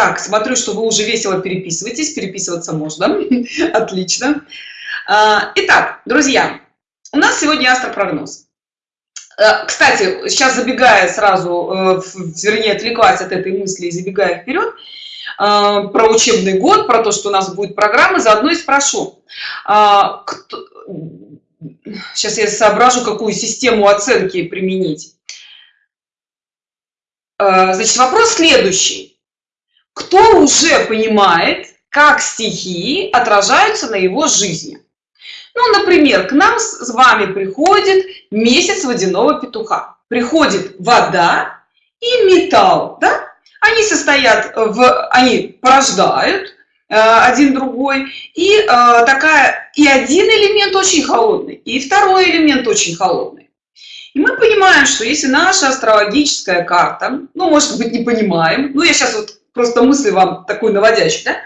Так, смотрю, что вы уже весело переписываетесь. Переписываться можно. Отлично. А, итак, друзья, у нас сегодня астропрогноз. Э, кстати, сейчас забегая сразу, э, вернее, отвлекаясь от этой мысли и забегая вперед, э, про учебный год, про то, что у нас будет программа, заодно и спрошу. А, сейчас я соображу, какую систему оценки применить. Значит, вопрос следующий. Кто уже понимает, как стихии отражаются на его жизни? Ну, например, к нам с вами приходит месяц водяного петуха. Приходит вода и металл, да? Они состоят в, они порождают э, один другой, и э, такая, и один элемент очень холодный, и второй элемент очень холодный. И мы понимаем, что если наша астрологическая карта, ну, может быть, не понимаем, ну, я сейчас вот просто мысли вам такой наводящий, да,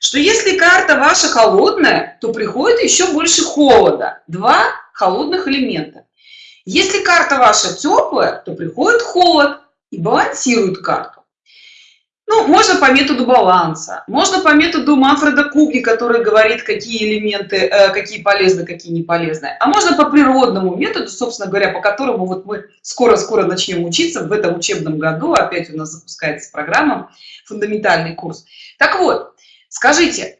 что если карта ваша холодная, то приходит еще больше холода. Два холодных элемента. Если карта ваша теплая, то приходит холод и балансирует карту. Ну, можно по методу баланса, можно по методу Манфреда Куги, который говорит, какие элементы, э, какие полезны, какие не полезны. А можно по природному методу, собственно говоря, по которому вот мы скоро-скоро начнем учиться в этом учебном году. Опять у нас запускается программа «Фундаментальный курс». Так вот, Скажите,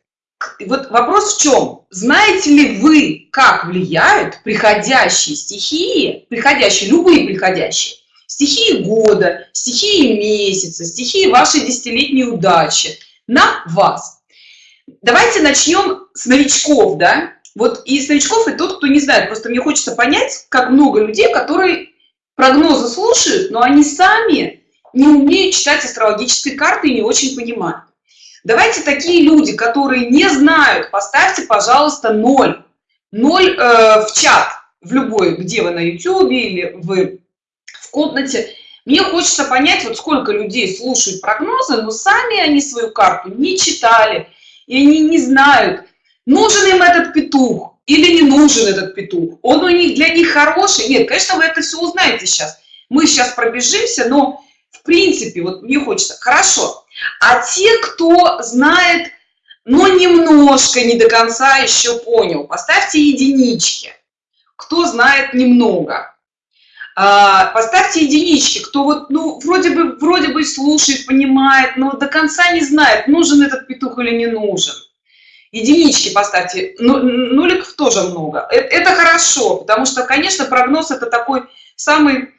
вот вопрос в чем? Знаете ли вы, как влияют приходящие стихии, приходящие, любые приходящие, стихии года, стихии месяца, стихии вашей десятилетней удачи на вас? Давайте начнем с новичков, да? Вот из новичков и тот, кто не знает, просто мне хочется понять, как много людей, которые прогнозы слушают, но они сами не умеют читать астрологические карты и не очень понимают. Давайте такие люди, которые не знают, поставьте, пожалуйста, 0. 0 э, в чат, в любой, где вы на YouTube или вы комнате. Мне хочется понять, вот сколько людей слушают прогнозы, но сами они свою карту не читали, и они не знают, нужен им этот петух или не нужен этот петух. Он у них для них хороший. Нет, конечно, вы это все узнаете сейчас. Мы сейчас пробежимся, но в принципе, вот мне хочется, хорошо, а те, кто знает, но немножко, не до конца еще понял, поставьте единички. Кто знает немного. А, поставьте единички, кто вот, ну, вроде бы, вроде бы слушает, понимает, но до конца не знает, нужен этот петух или не нужен. Единички поставьте, ну, нуликов тоже много. Это, это хорошо, потому что, конечно, прогноз это такой самый,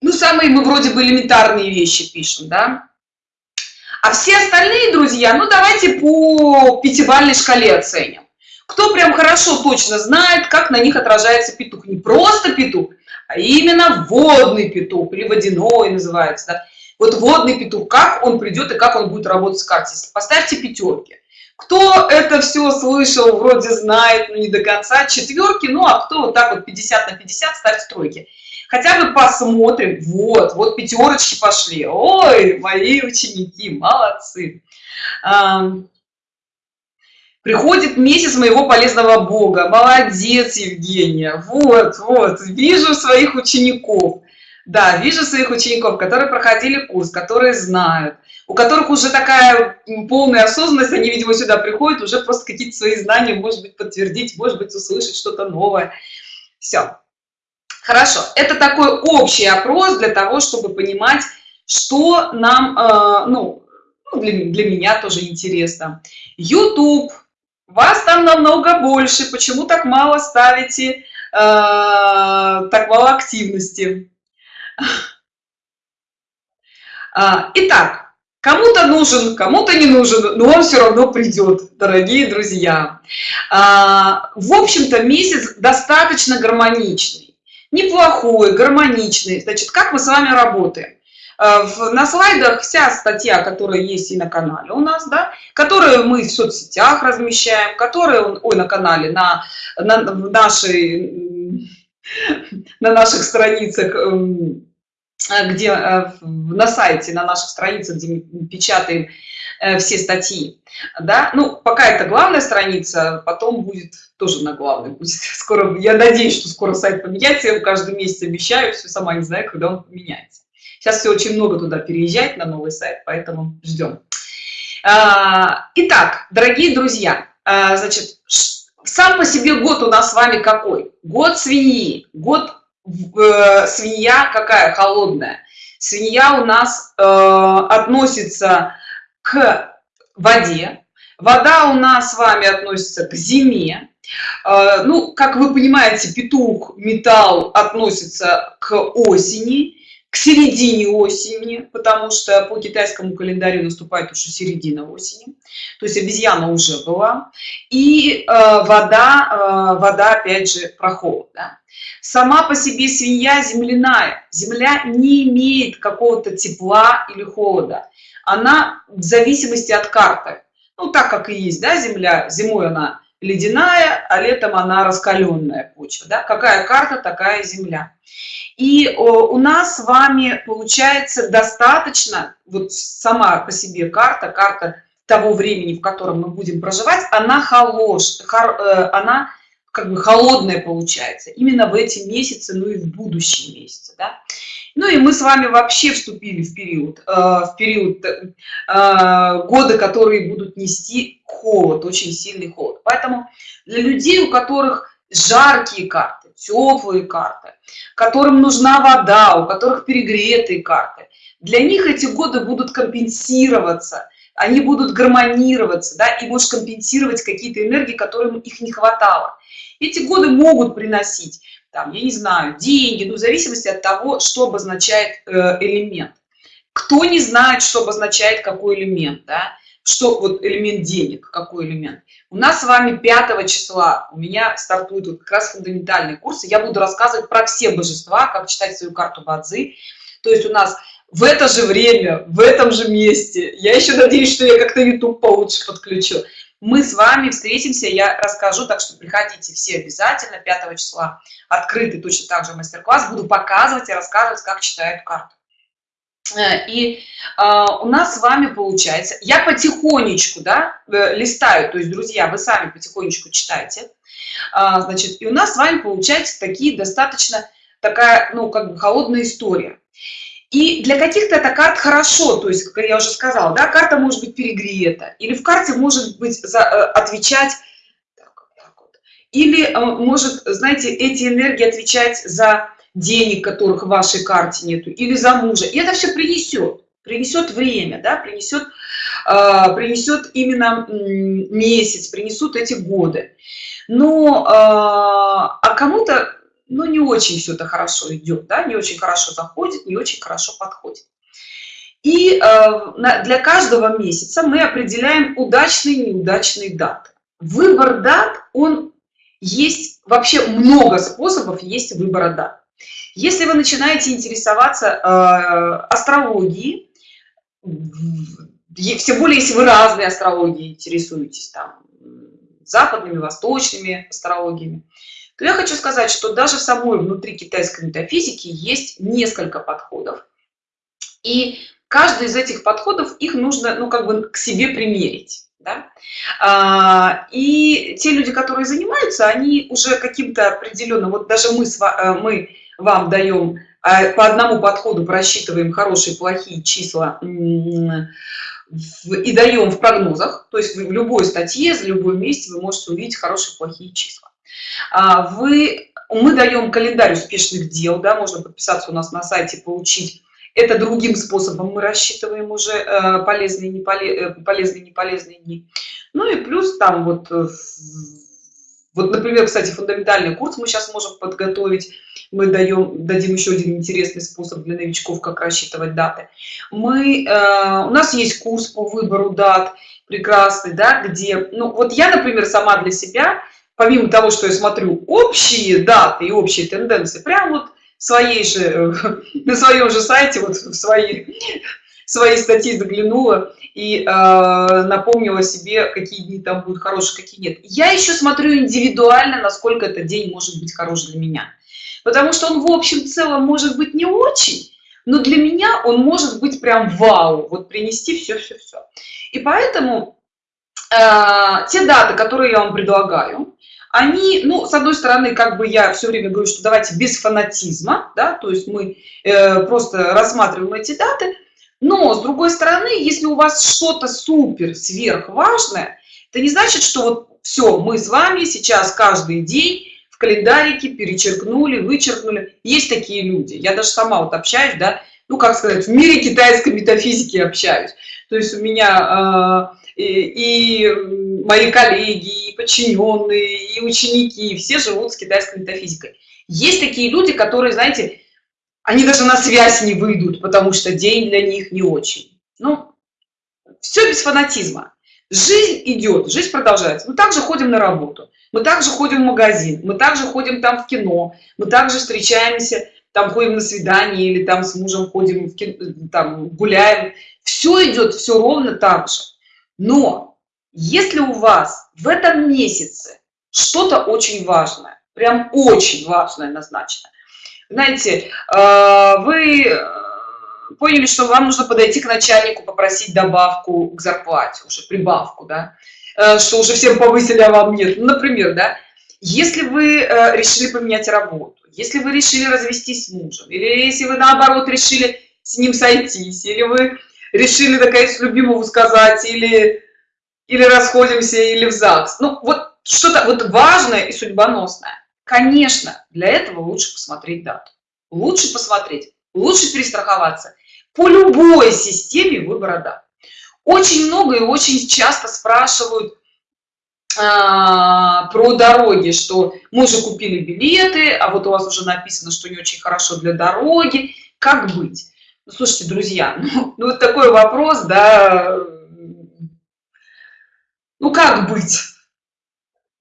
ну, самые мы вроде бы элементарные вещи пишем, да. А все остальные, друзья, ну давайте по пятибалльной шкале оценим. Кто прям хорошо точно знает, как на них отражается петух. Не просто петух, а именно водный петух, или водяной называется. Да? Вот водный петух, как он придет и как он будет работать с картой. Поставьте пятерки. Кто это все слышал, вроде знает, но не до конца, четверки, ну а кто вот так вот 50 на 50, ставьте тройки хотя бы посмотрим вот вот пятерочки пошли ой мои ученики молодцы приходит месяц моего полезного бога. Молодец евгения. Вот вот. Вижу своих учеников. Да вижу своих учеников которые проходили курс которые знают. У которых уже такая полная осознанность они видимо сюда приходят уже просто какие-то свои знания может быть подтвердить может быть услышать что-то новое. Все Хорошо, это такой общий опрос для того, чтобы понимать, что нам, э, ну, ну, для, для меня тоже интересно. YouTube, вас там намного больше, почему так мало ставите, э, так мало активности? А, итак, кому-то нужен, кому-то не нужен, но он все равно придет, дорогие друзья. А, в общем-то, месяц достаточно гармоничный неплохой, гармоничный. Значит, как мы с вами работаем? Э, на слайдах вся статья, которая есть и на канале у нас, да, которую мы в соцсетях размещаем, которую, ой, на канале, на, на нашей, на наших страницах, эм, где э, на сайте, на наших страницах, где печатаем Э, все статьи да. Ну пока это главная страница потом будет тоже на главной. Будет скоро я надеюсь что скоро сайт поменяется я каждый месяц обещаю все сама не знаю когда он поменяется сейчас все очень много туда переезжать на новый сайт поэтому ждем А, итак, дорогие друзья, а, значит, сам по себе год у нас с вами какой? Год свиньи. Год э, свинья какая? Холодная. Свинья у нас э, относится к воде. Вода у нас с вами относится к зиме. Э, ну, как вы понимаете, петух, металл относится к осени к середине осени, потому что по китайскому календарю наступает уже середина осени, то есть обезьяна уже была, и э, вода, э, вода опять же. Да? Сама по себе свинья земляная, земля не имеет какого-то тепла или холода, она в зависимости от карты, ну так как и есть, да, земля, зимой она ледяная, а летом она раскаленная почва, да? какая карта, такая земля. И у нас с вами получается достаточно, вот сама по себе карта, карта того времени, в котором мы будем проживать, она холож, хор, э, она как бы холодная получается именно в эти месяцы, ну и в будущие месяцы. Да? Ну и мы с вами вообще вступили в период, э, в период э, года, которые будут нести холод, очень сильный холод. Поэтому для людей, у которых жаркие карты, теплые карты, которым нужна вода, у которых перегретые карты, для них эти годы будут компенсироваться, они будут гармонироваться, да, и можешь компенсировать какие-то энергии, которым их не хватало. Эти годы могут приносить, там, я не знаю, деньги, ну, в зависимости от того, что обозначает э, элемент. Кто не знает, что обозначает какой элемент, да, что вот элемент денег, какой элемент. У нас с вами 5 числа, у меня стартуют вот как раз фундаментальные курсы, я буду рассказывать про все божества, как читать свою карту Бадзи. То есть у нас в это же время, в этом же месте, я еще надеюсь, что я как-то YouTube получше подключу, мы с вами встретимся, я расскажу, так что приходите все обязательно, 5 числа открытый точно так же мастер-класс, буду показывать и рассказывать, как читают карту. Э, и э, у нас с вами получается, я потихонечку, да, э, листаю, то есть, друзья, вы сами потихонечку читайте, э, значит, и у нас с вами получается такие достаточно такая, ну, как бы холодная история. И для каких-то это карт хорошо, то есть, как я уже сказала, да, карта может быть перегрета, или в карте может быть за, э, отвечать, так, так вот, или э, может, знаете, эти энергии отвечать за денег, которых в вашей карте нету, или за мужа. И это все принесет, принесет время, да, принесет, э, принесет именно месяц, принесут эти годы. Но, э, а кому-то, ну, не очень все это хорошо идет, да, не очень хорошо заходит, не очень хорошо подходит. И э, для каждого месяца мы определяем удачные и неудачные даты. Выбор дат, он есть, вообще много способов есть выбора дат. Если вы начинаете интересоваться э, астрологией, все более если вы разные астрологии интересуетесь, там, западными, восточными астрологиями, то я хочу сказать, что даже в самой внутри китайской метафизики есть несколько подходов. И каждый из этих подходов, их нужно, ну, как бы к себе примерить. Да? А, и те люди, которые занимаются, они уже каким-то определенным, вот даже мы, э, мы вам даем а, по одному подходу просчитываем хорошие плохие числа и даем в прогнозах то есть в любой статье за любой месте вы можете увидеть хорошие плохие числа вы мы даем календарь успешных дел да можно подписаться у нас на сайте получить. Это другим способом мы рассчитываем уже э, полезные не э, полезные не полезные дни. Ну и плюс там вот вот например кстати фундаментальный курс мы сейчас можем подготовить. Мы даем дадим еще один интересный способ для новичков как рассчитывать даты. Мы э, у нас есть курс по выбору дат прекрасный да где ну вот я например сама для себя помимо того что я смотрю общие даты и общие тенденции прям вот своей же на своем же сайте вот в свои свои статьи заглянула и э, напомнила себе какие дни там будут хорошие какие нет. Я еще смотрю индивидуально насколько этот день может быть хорош для меня. Потому что он в общем целом может быть не очень но для меня он может быть прям вау. Вот принести все все все и поэтому э, те даты которые я вам предлагаю они ну с одной стороны как бы я все время говорю что давайте без фанатизма да то есть мы э, просто рассматриваем эти даты но с другой стороны если у вас что-то супер сверх важное это не значит что вот все мы с вами сейчас каждый день в календарике перечеркнули вычеркнули. Есть такие люди. Я даже сама вот общаюсь да ну как сказать в мире китайской метафизики общаюсь. То есть у меня э, и, и мои коллеги подчиненные и ученики все живут с китайской метафизикой. Есть такие люди которые знаете они даже на связь не выйдут потому что день для них не очень. Ну все без фанатизма. Жизнь идет жизнь продолжается. Мы также ходим на работу мы также ходим в магазин мы также ходим там в кино мы также встречаемся там ходим на свидание или там с мужем ходим в кино, там гуляем. Все идет все ровно так же. Но если у вас в этом месяце что-то очень важное прям очень важное назначено знаете э, вы э, поняли что вам нужно подойти к начальнику попросить добавку к зарплате уже прибавку да? Э, что уже всем повысили а вам нет. Ну, например да? Если вы решили поменять работу если вы решили развестись с мужем или если вы наоборот решили с ним сойтись или вы решили наконец любимому сказать или или расходимся или в ЗАГС. Ну вот что-то вот важное и судьбоносное. Конечно для этого лучше посмотреть дату. Лучше посмотреть лучше перестраховаться. По любой системе выбора дат. Очень много и очень часто спрашивают а, про дороги что мы уже купили билеты а вот у вас уже написано что не очень хорошо для дороги как быть? Ну, слушайте друзья ну, ну вот такой вопрос да ну как быть?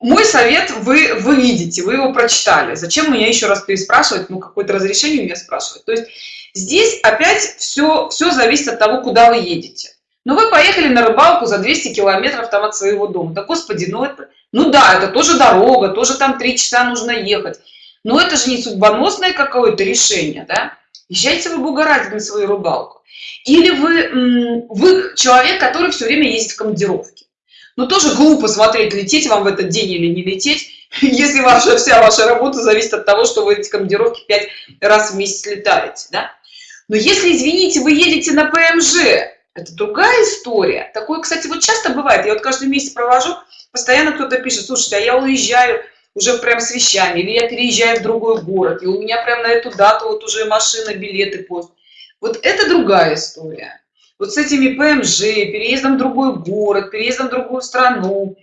Мой совет вы вы видите вы его прочитали. Зачем меня еще раз переспрашивать? Ну какое-то разрешение меня спрашивать то есть здесь опять все все зависит от того куда вы едете. Но ну, вы поехали на рыбалку за 200 километров там от своего дома. Да господи ну это ну да это тоже дорога тоже там три часа нужно ехать. Но это же не судьбоносное какое-то решение да? Езжайте вы бога ради на свою рыбалку. Или вы вы человек который все время ездит в командировке но тоже глупо смотреть лететь вам в этот день или не лететь если ваша вся ваша работа зависит от того что вы эти командировки пять раз в месяц летаете да? но если извините вы едете на пмж это другая история. Такое кстати вот часто бывает я вот каждый месяц провожу постоянно кто-то пишет слушайте а я уезжаю уже прям с вещами или я переезжаю в другой город и у меня прям на эту дату вот уже машина билеты пост вот это другая история вот с этими пмж переездом в другой город переездом в другую страну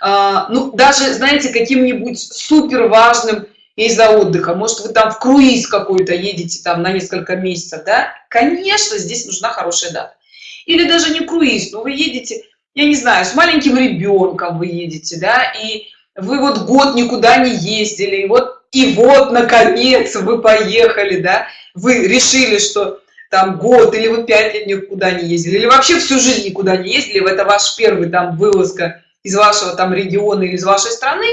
а, ну даже знаете каким-нибудь супер важным из-за отдыха. Может вы там в круиз какой-то едете там на несколько месяцев да? Конечно здесь нужна хорошая дата. Или даже не круиз но вы едете я не знаю с маленьким ребенком вы едете да и вы вот год никуда не ездили и вот и вот наконец вы поехали да. Вы решили что там год или вы пять лет никуда не ездили или вообще всю жизнь никуда не ездили это ваш первый там вылазка из вашего там региона или из вашей страны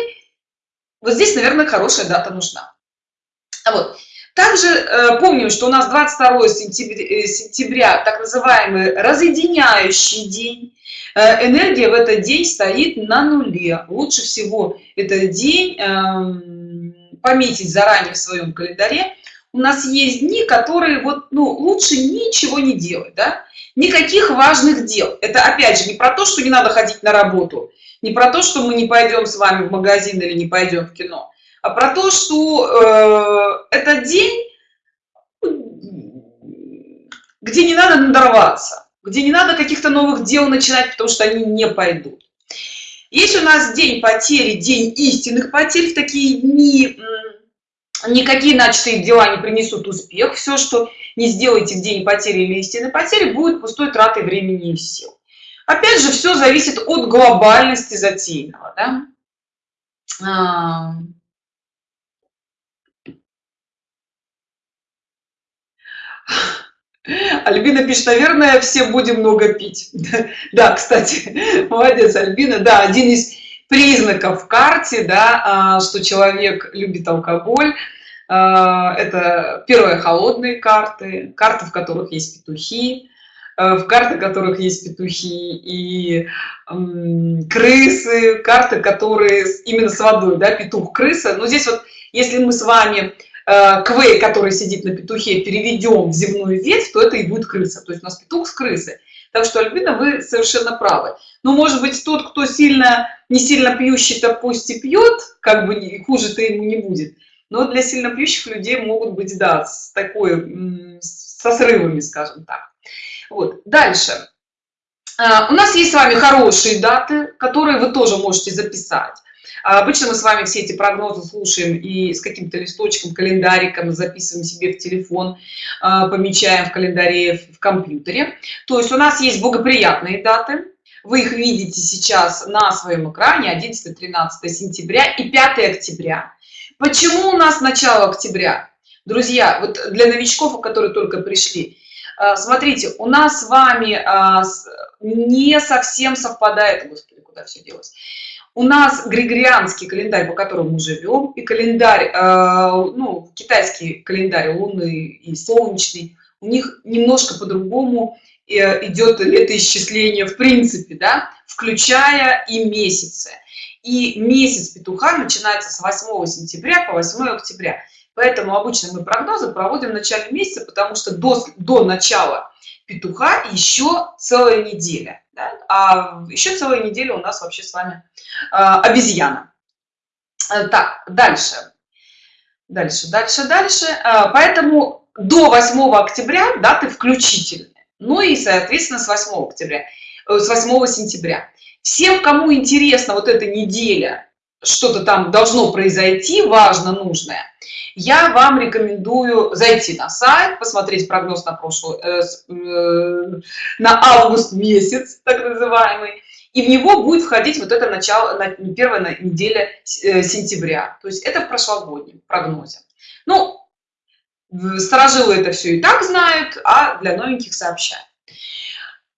вот здесь наверное хорошая дата нужна а вот также э, помним, что у нас 22 сентября, э, сентября так называемый разъединяющий день. Э, энергия в этот день стоит на нуле. Лучше всего этот день э, пометить заранее в своем календаре. У нас есть дни, которые вот, ну, лучше ничего не делать, да? Никаких важных дел. Это опять же не про то, что не надо ходить на работу, не про то, что мы не пойдем с вами в магазин или не пойдем в кино а про то, что э, этот день, где не надо надорваться, где не надо каких-то новых дел начинать, потому что они не пойдут. Есть у нас день потери, день истинных потерь, в такие дни никакие начатые дела не принесут успех. Все, что не сделаете в день потери или истинной потери, будет пустой тратой времени и сил. Опять же, все зависит от глобальности затеянного. Да? А, Альбина пишет, наверное, все будем много пить. Да, кстати, молодец, Альбина. Да, один из признаков в карте, да, а, что человек любит алкоголь. А, это первые холодные карты, карты, в которых есть петухи, а, в карты которых есть петухи и крысы, карты, которые именно с водой, да, петух, крыса. Но здесь вот, если мы с вами квей, который сидит на петухе, переведем в земную ветвь, то это и будет крыса. То есть у нас петух с крысы. Так что, Альбина, вы совершенно правы. Но, может быть, тот, кто сильно, не сильно пьющий, то пусть и пьет, как бы хуже-то ему не будет. Но для сильно пьющих людей могут быть, да, с такой, со срывами, скажем так. Вот. Дальше. А, у нас есть с вами хорошие даты, которые вы тоже можете записать. А, обычно мы с вами все эти прогнозы слушаем и с каким-то листочком, календариком записываем себе в телефон, а, помечаем в календаре в компьютере. То есть у нас есть благоприятные даты. Вы их видите сейчас на своем экране 11-13 сентября и 5 октября. Почему у нас начало октября? Друзья, вот для новичков, которые только пришли, а, смотрите, у нас с вами не совсем совпадает, господи, куда все делось, у нас григорианский календарь, по которому мы живем, и календарь, э, ну, китайский календарь лунный и солнечный, у них немножко по-другому э, идет летоисчисление в принципе, да, включая и месяцы. И месяц петуха начинается с 8 сентября по 8 октября. Поэтому обычно мы прогнозы проводим в начале месяца, потому что до, до начала петуха еще целая неделя. Да? А еще целая неделя у нас вообще с вами э, обезьяна. Э, так, дальше. Дальше, дальше, дальше. Э, поэтому до 8 октября даты включительные. Ну и, соответственно, с 8 октября, э, с 8 сентября. Всем, кому интересна вот эта неделя, что-то там должно произойти, важно, нужное, я вам рекомендую зайти на сайт, посмотреть прогноз на прошлый, э, э, на август месяц, так называемый, и в него будет входить вот это начало, на, первая неделя э, сентября. То есть это в прошлогоднем прогнозе. Ну, сторожилы это все и так знают, а для новеньких сообщаю.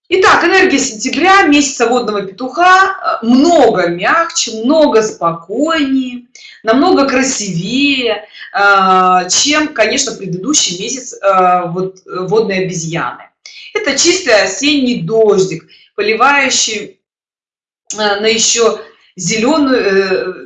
Итак, энергия сентября, месяца водного петуха, э, много мягче, много спокойнее, намного красивее, э, чем, конечно, предыдущий месяц э, вот, водной обезьяны. Это чистый осенний дождик, поливающий на еще зеленую,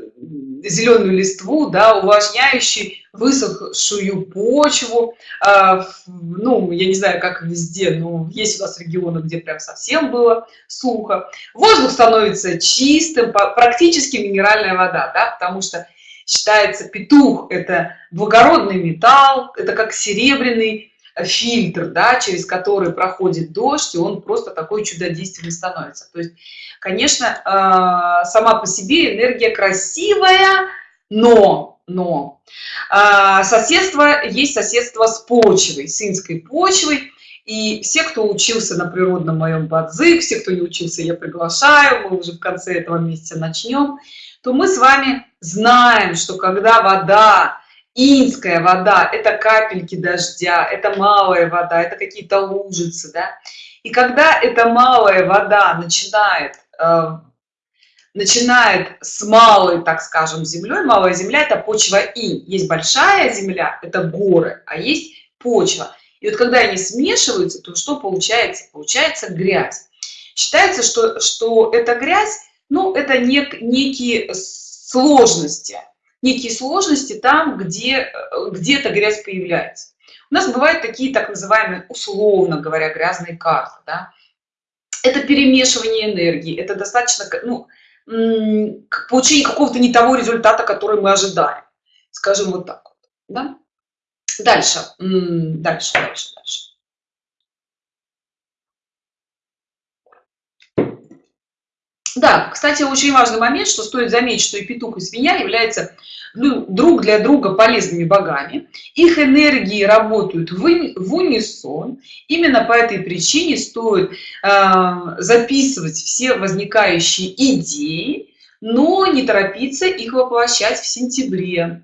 зеленую листву, да, увлажняющий высохшую почву, а, ну, я не знаю, как везде, но есть у нас регионы, где прям совсем было сухо. Воздух становится чистым, практически минеральная вода, да, потому что считается петух – это благородный металл, это как серебряный фильтр, да, через который проходит дождь, и он просто такой чудодейственный становится. То есть, конечно, а, сама по себе энергия красивая, но но а, соседство есть соседство с почвой, с инской почвой. И все, кто учился на природном моем бадзи, все, кто не учился, я приглашаю, мы уже в конце этого месяца начнем, то мы с вами знаем, что когда вода, инская вода, это капельки дождя, это малая вода, это какие-то лужицы, да, и когда эта малая вода начинает э, начинает с малой, так скажем, землей. Малая земля – это почва инь. Есть большая земля – это горы, а есть почва. И вот когда они смешиваются, то что получается? Получается грязь. Считается, что, что эта грязь, ну, это нек, некие сложности. Некие сложности там, где где-то грязь появляется. У нас бывают такие так называемые, условно говоря, грязные карты. Да? Это перемешивание энергии, это достаточно, ну, получение какого-то не того результата, который мы ожидаем. Скажем вот так вот. Да? Дальше, дальше, дальше, дальше. Да, кстати, очень важный момент, что стоит заметить, что и петух, и свинья являются ну, друг для друга полезными богами. Их энергии работают в, унисон. Именно по этой причине стоит э, записывать все возникающие идеи, но не торопиться их воплощать в сентябре.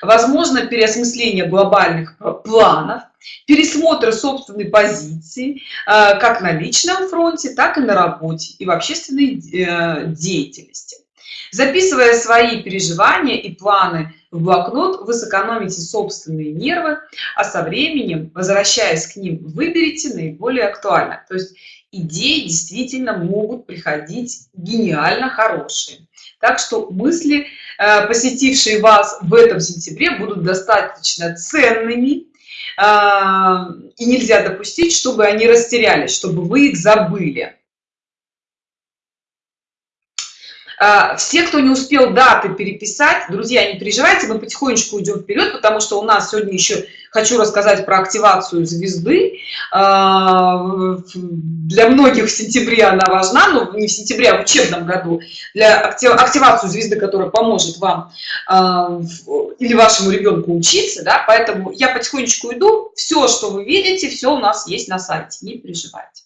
Возможно переосмысление глобальных планов, пересмотр собственной позиции э, как на личном фронте, так и на работе и в общественной э, деятельности. Записывая свои переживания и планы в блокнот, вы сэкономите собственные нервы, а со временем, возвращаясь к ним, выберите наиболее актуально. То есть идеи действительно могут приходить гениально хорошие. Так что мысли, э, посетившие вас в этом сентябре, будут достаточно ценными, а, и нельзя допустить, чтобы они растерялись, чтобы вы их забыли. А, все, кто не успел даты переписать, друзья, не переживайте, мы потихонечку уйдем вперед, потому что у нас сегодня еще хочу рассказать про активацию звезды. А, для многих в сентябре она важна, но не в сентябре, а в учебном году. Для активацию звезды, которая поможет вам а, или вашему ребенку учиться, да, поэтому я потихонечку иду. Все, что вы видите, все у нас есть на сайте, не переживайте.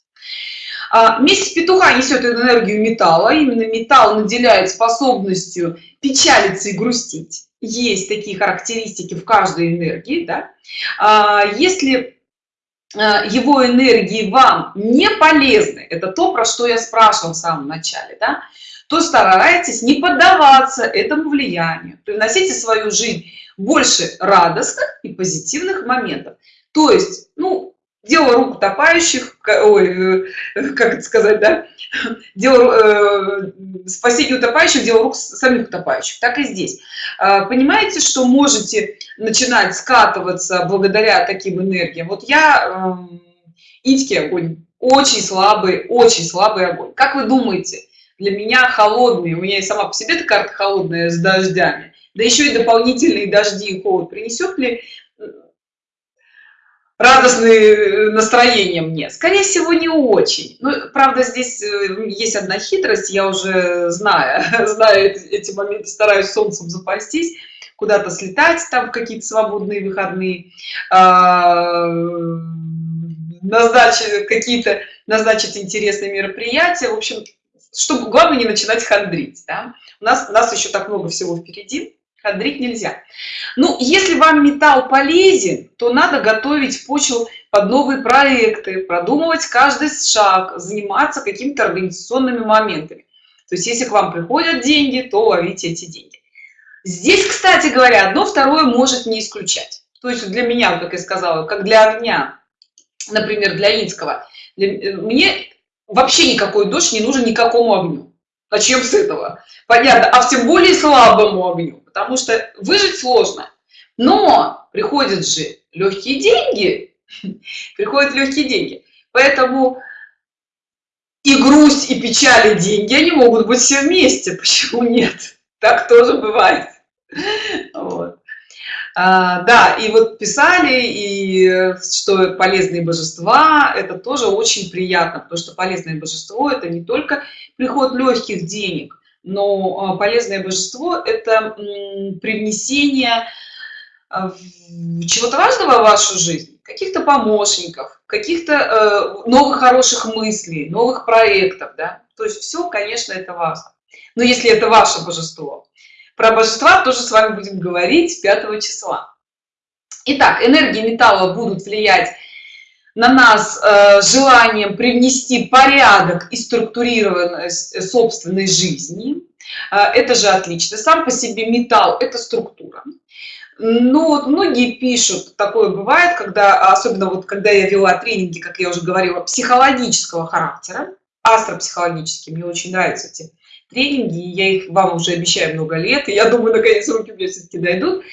А, месяц петуха несет энергию металла. Именно металл наделяет способностью печалиться и грустить. Есть такие характеристики в каждой энергии. Да? А, если а, его энергии вам не полезны, это то, про что я спрашивала в самом начале, да? то старайтесь не поддаваться этому влиянию. Привносите в свою жизнь больше радостных и позитивных моментов. То есть, ну, дело рук утопающих, ой, э, как это сказать, да, дело, э, спасение утопающих, дело рук самих утопающих, так и здесь. Э, понимаете, что можете начинать скатываться благодаря таким энергиям? Вот я, э, Итьки огонь, очень слабый, очень слабый огонь. Как вы думаете, для меня холодный, у меня и сама по себе эта карта холодная с дождями, да еще и дополнительные дожди и холод принесет ли радостное э, настроение мне. Скорее всего не очень. Ну, правда здесь э, есть одна хитрость. Я уже знаю знаю эти моменты стараюсь солнцем запастись куда-то слетать там какие-то свободные выходные а, назначить какие-то назначить интересные мероприятия. В общем чтобы главное не начинать хандрить да? у нас у нас еще так много всего впереди Хандрить нельзя. Ну, если вам металл полезен, то надо готовить почву под новые проекты, продумывать каждый шаг, заниматься какими-то организационными моментами. То есть, если к вам приходят деньги, то ловите эти деньги. Здесь, кстати говоря, одно второе может не исключать. То есть для меня, как я сказала, как для огня, например, для инского, для, мне вообще никакой дождь не нужен никакому огню. Начнем с этого. Понятно. А тем более слабому огню потому что выжить сложно. Но приходят же легкие деньги, приходят легкие деньги. Поэтому и грусть, и печаль, и деньги, они могут быть все вместе. Почему нет? Так тоже бывает. Вот. А, да, и вот писали, и что полезные божества, это тоже очень приятно, потому что полезное божество это не только приход легких денег, но а, полезное божество – это привнесение а, чего-то важного в вашу жизнь, каких-то помощников, каких-то э, новых хороших мыслей, новых проектов, да. То есть все, конечно, это важно. Но если это ваше божество. Про божества тоже с вами будем говорить 5 числа. Итак, энергии металла будут влиять на нас э, желанием привнести порядок и структурированность собственной жизни. Э, это же отлично. Сам по себе металл – это структура. Но вот многие пишут, такое бывает, когда, особенно вот когда я вела тренинги, как я уже говорила, психологического характера, астропсихологические, мне очень нравятся эти тренинги, я их вам уже обещаю много лет, и я думаю, наконец руки мне все-таки дойдут.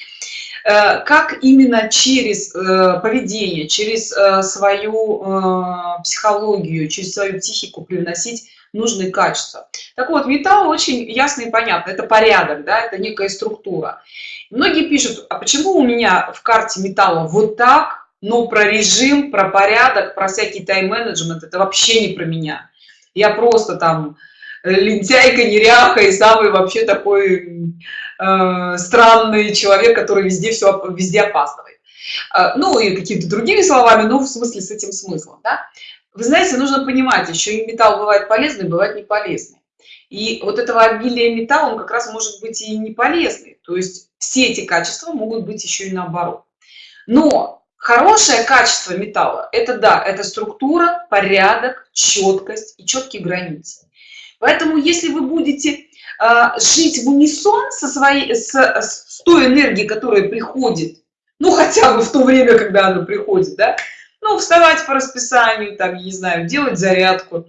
Э, как именно через э, поведение, через э, свою психологию, через свою психику привносить нужные качества. Так вот, металл очень ясно и понятно, это порядок, да, это некая структура. Многие пишут, а почему у меня в карте металла вот так, но про режим, про порядок, про всякий тайм-менеджмент, это вообще не про меня. Я просто там лентяйка, неряха и самый вообще такой э, странный человек, который везде все везде опаздывает. Э, ну и какими-то другими словами, ну в смысле с этим смыслом. Да? Вы знаете, нужно понимать, еще и металл бывает полезный, бывает не полезный. И вот этого обилия металла, он как раз может быть и не полезный. То есть все эти качества могут быть еще и наоборот. Но хорошее качество металла, это да, это структура, порядок, четкость и четкие границы. Поэтому если вы будете э, жить в унисон со своей, с, с той энергией, которая приходит, ну хотя бы в то время, когда она приходит, да, ну вставать по расписанию, там, не знаю, делать зарядку,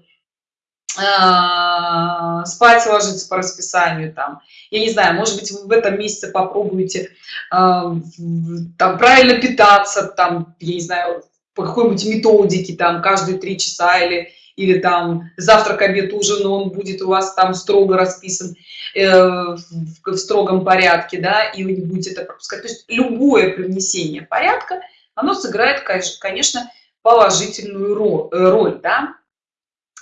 э, спать ложиться по расписанию там я не знаю может быть вы в этом месяце попробуете там правильно питаться там я не знаю по какой-нибудь методике там каждые три часа или или там завтрак обед ужин он будет у вас там строго расписан э, в, в строгом порядке да и вы не будете это пропускать. То есть любое привнесение порядка оно сыграет конечно положительную э, роль да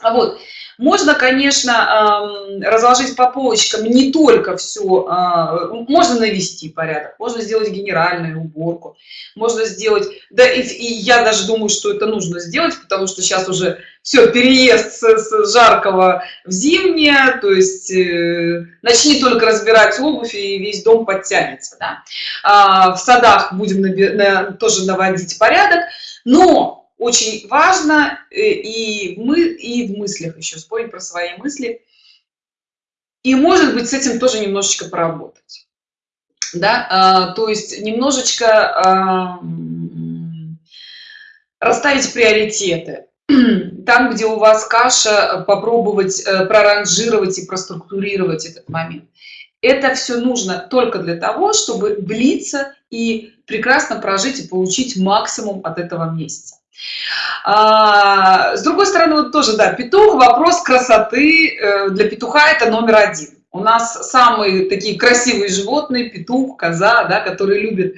вот можно конечно разложить по полочкам не только все а, можно навести порядок можно сделать генеральную уборку можно сделать да и, и я даже думаю что это нужно сделать потому что сейчас уже все переезд с, с жаркого в зимнее то есть э, начни только разбирать обувь и весь дом подтянется да? а, в садах будем на, тоже наводить порядок но очень важно э, и мы и в мыслях еще вспомнить про свои мысли. И может быть с этим тоже немножечко поработать. Да а, то есть немножечко расставить приоритеты. Там где у вас каша попробовать э, проранжировать и проструктурировать этот момент. Это все нужно только для того чтобы влиться и прекрасно прожить и получить максимум от этого месяца а, с другой стороны вот тоже да петух вопрос красоты э, для петуха это номер один. У нас самые такие красивые животные петух коза да, которые любят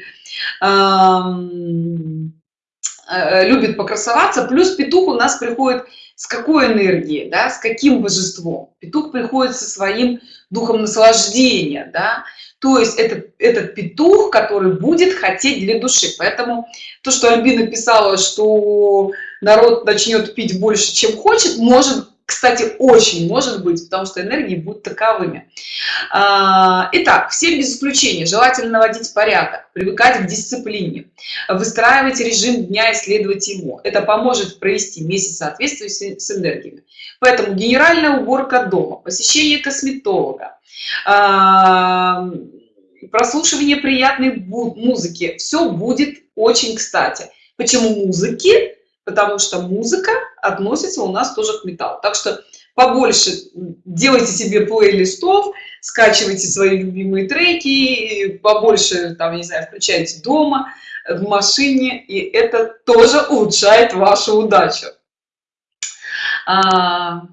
э, любит покрасоваться. Плюс петух у нас приходит с какой энергией да, с каким божеством? Петух приходит со своим духом наслаждения да, то есть это этот петух который будет хотеть для души. Поэтому то что альбина писала что народ начнет пить больше чем хочет может кстати очень может быть потому что энергии будут таковыми. А, итак все без исключения. Желательно наводить порядок привыкать к дисциплине выстраивать режим дня исследовать его это поможет провести месяц соответствия с энергиями. Поэтому генеральная уборка дома посещение косметолога а, прослушивание приятной музыки. Все будет очень кстати. Почему музыки? Потому что музыка относится у нас тоже к металлу. Так что побольше делайте себе плейлистов скачивайте свои любимые треки побольше там не знаю включайте дома в машине и это тоже улучшает вашу удачу. А...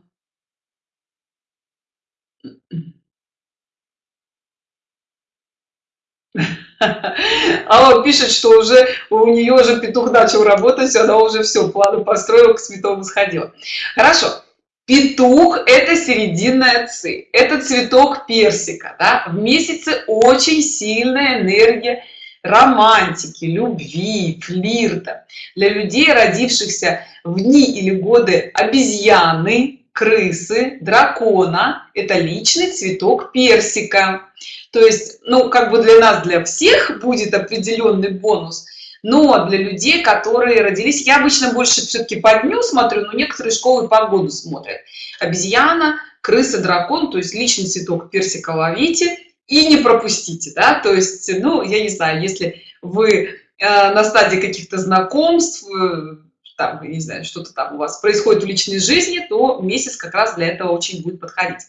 Алла пишет, что уже у нее уже петух начал работать, она уже все, планы построила, к святому сходила. Хорошо. Петух – это серединная ци, это цветок персика. Да? В месяце очень сильная энергия романтики, любви, флирта. Для людей, родившихся в дни или годы обезьяны, крысы, дракона – это личный цветок персика. То есть, ну, как бы для нас, для всех будет определенный бонус, но для людей, которые родились, я обычно больше все-таки по дню смотрю, но некоторые школы по году смотрят. Обезьяна, крыса, дракон, то есть личный цветок персика ловите и не пропустите, да, то есть, ну, я не знаю, если вы э, на стадии каких-то знакомств, э, там, не знаю, что-то там у вас происходит в личной жизни, то месяц как раз для этого очень будет подходить.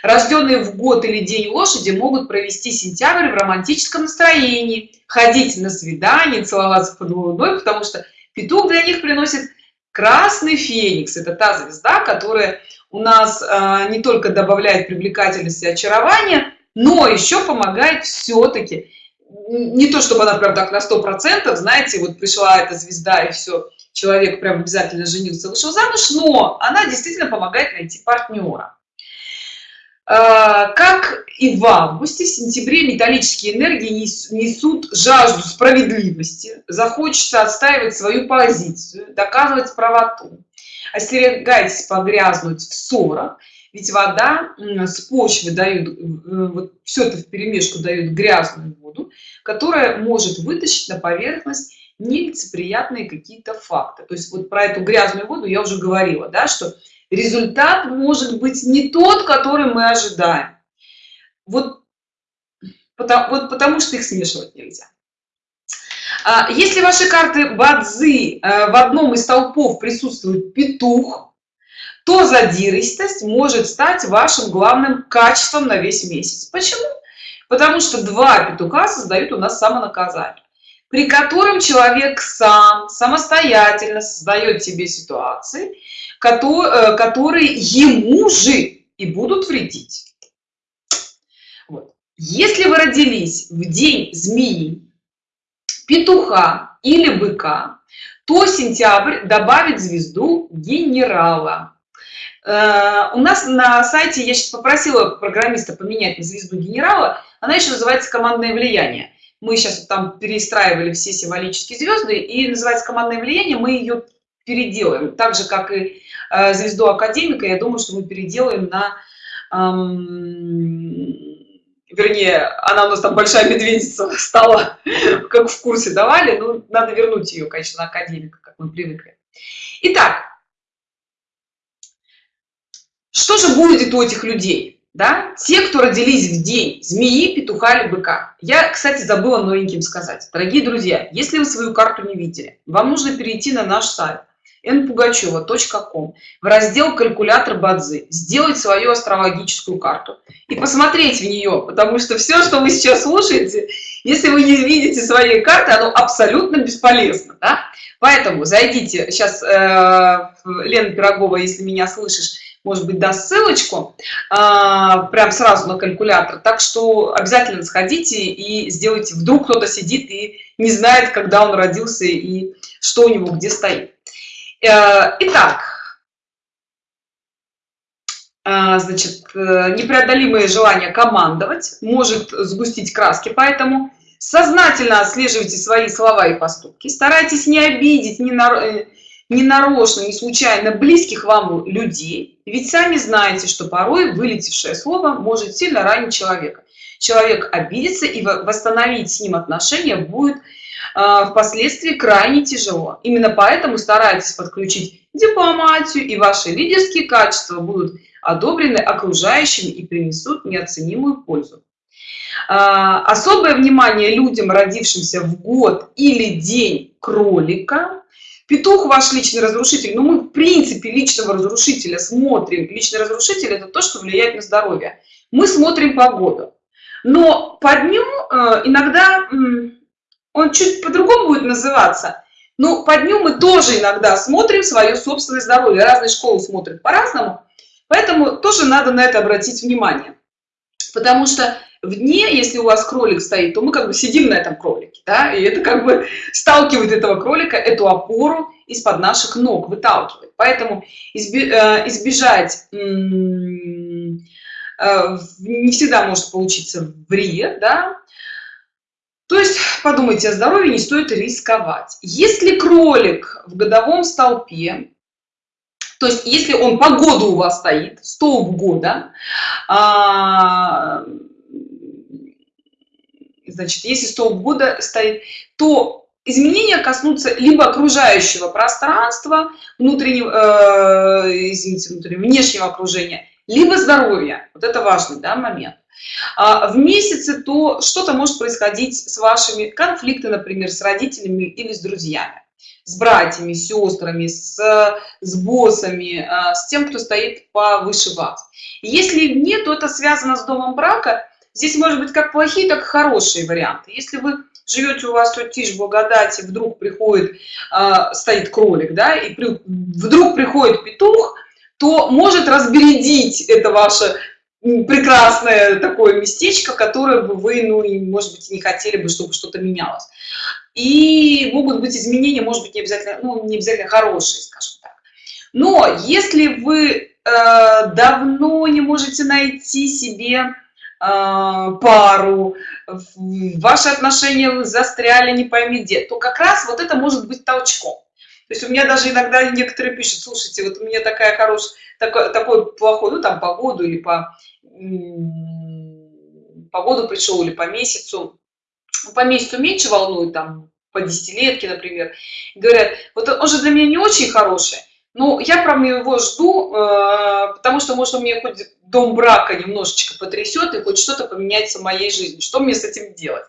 Рожденные в год или день лошади могут провести сентябрь в романтическом настроении, ходить на свидание, целоваться под луной, потому что петух для них приносит красный феникс. Это та звезда, которая у нас а, не только добавляет привлекательности и очарования, но еще помогает все-таки не то чтобы она прям так на сто процентов знаете вот пришла эта звезда и все человек прям обязательно женился вышел замуж но она действительно помогает найти партнера. А, как и в августе в сентябре металлические энергии несут жажду справедливости захочется отстаивать свою позицию доказывать правоту остерегайтесь погрязнуть в ссорах ведь вода с почвы дают э, вот все это в перемешку дает грязную воду которая может вытащить на поверхность нелицеприятные какие-то факты то есть вот про эту грязную воду я уже говорила да что результат может быть не тот который мы ожидаем вот потому, вот потому что их смешивать нельзя а, если ваши карты бадзи э, в одном из толпов присутствует петух то задиристость может стать вашим главным качеством на весь месяц. Почему? Потому что два петуха создают у нас самонаказание, при котором человек сам самостоятельно создает себе ситуации, э, которые ему же и будут вредить. Вот. Если вы родились в день змеи, петуха или быка, то сентябрь добавит звезду генерала. Э, у нас на сайте, я сейчас попросила программиста поменять на звезду генерала, она еще называется командное влияние. Мы сейчас там перестраивали все символические звезды, и называется командное влияние, мы ее переделаем. Так же, как и э, звезду академика, я думаю, что мы переделаем на... Эм, вернее, она у нас там большая медведица стала, как в курсе давали, ну, надо вернуть ее, конечно, академика, как мы привыкли. Итак, что же будет у этих людей? Да? Те, кто родились в день змеи, петуха или быка. Я, кстати, забыла новеньким сказать. Дорогие друзья, если вы свою карту не видели, вам нужно перейти на наш сайт npugacheva.com в раздел «Калькулятор Бадзи», сделать свою астрологическую карту и посмотреть в нее, потому что все, что вы сейчас слушаете, если вы не видите своей карты, оно абсолютно бесполезно. Да? Поэтому зайдите, сейчас э, Лена Пирогова, если меня слышишь, может быть, даст ссылочку а, прям сразу на калькулятор. Так что обязательно сходите и сделайте. Вдруг кто-то сидит и не знает, когда он родился и что у него где стоит. Э, итак, э, значит, э, непреодолимое желание командовать может сгустить краски, поэтому сознательно отслеживайте свои слова и поступки, старайтесь не обидеть, не, на, не нарочно, не случайно близких вам людей, ведь сами знаете, что порой вылетевшее слово может сильно ранить человека. Человек обидится, и восстановить с ним отношения будет а, впоследствии крайне тяжело. Именно поэтому старайтесь подключить дипломатию, и ваши лидерские качества будут одобрены окружающими и принесут неоценимую пользу. А, особое внимание людям, родившимся в год или день кролика. Петух ваш личный разрушитель, но мы в принципе личного разрушителя смотрим. Личный разрушитель это то, что влияет на здоровье. Мы смотрим погоду. Но по дню э, иногда он чуть по-другому будет называться. Но по дню мы тоже иногда смотрим свое собственное здоровье. Разные школы смотрят по-разному. Поэтому тоже надо на это обратить внимание. Потому что в дне, если у вас кролик стоит, то мы как бы сидим на этом кролике. Да? И это как бы сталкивает этого кролика, эту опору из-под наших ног, выталкивает. Поэтому э, избежать э, не всегда может получиться вред, да, то есть подумайте о здоровье, не стоит рисковать. Если кролик в годовом столпе, то есть если он по году у вас стоит, столб года, значит, если столб года стоит, то изменения коснутся либо окружающего пространства, внутреннего, э, извините, внутреннего, внешнего окружения, либо здоровья. Вот это важный да, момент. А в месяце то что-то может происходить с вашими конфликты, например, с родителями или с друзьями, с братьями, сестрами, с, с боссами, а, с тем, кто стоит повыше вас. Если нет, то это связано с домом брака. Здесь может быть как плохие, так и хорошие варианты. Если вы живете у вас тут тишь благодати, вдруг приходит, э, стоит кролик, да, и при, вдруг приходит петух, то может разбередить это ваше прекрасное такое местечко, которое бы вы, ну, и, может быть, не хотели бы, чтобы что-то менялось. И могут быть изменения, может быть, не обязательно, ну, не обязательно хорошие, скажем так. Но если вы э, давно не можете найти себе пару, ваши отношения застряли не пойми где, то как раз вот это может быть толчком. То есть у меня даже иногда некоторые пишут, слушайте, вот у меня такая хорошая, такой, такой плохой, ну там по году или по, по году пришел или по месяцу. По месяцу меньше волнует, там по десятилетке, например. Говорят, вот он же для меня не очень хороший, но я прям его жду, э, потому что, может, он мне хоть дом брака немножечко потрясет и хоть что-то поменяется в моей жизни. Что мне с этим делать?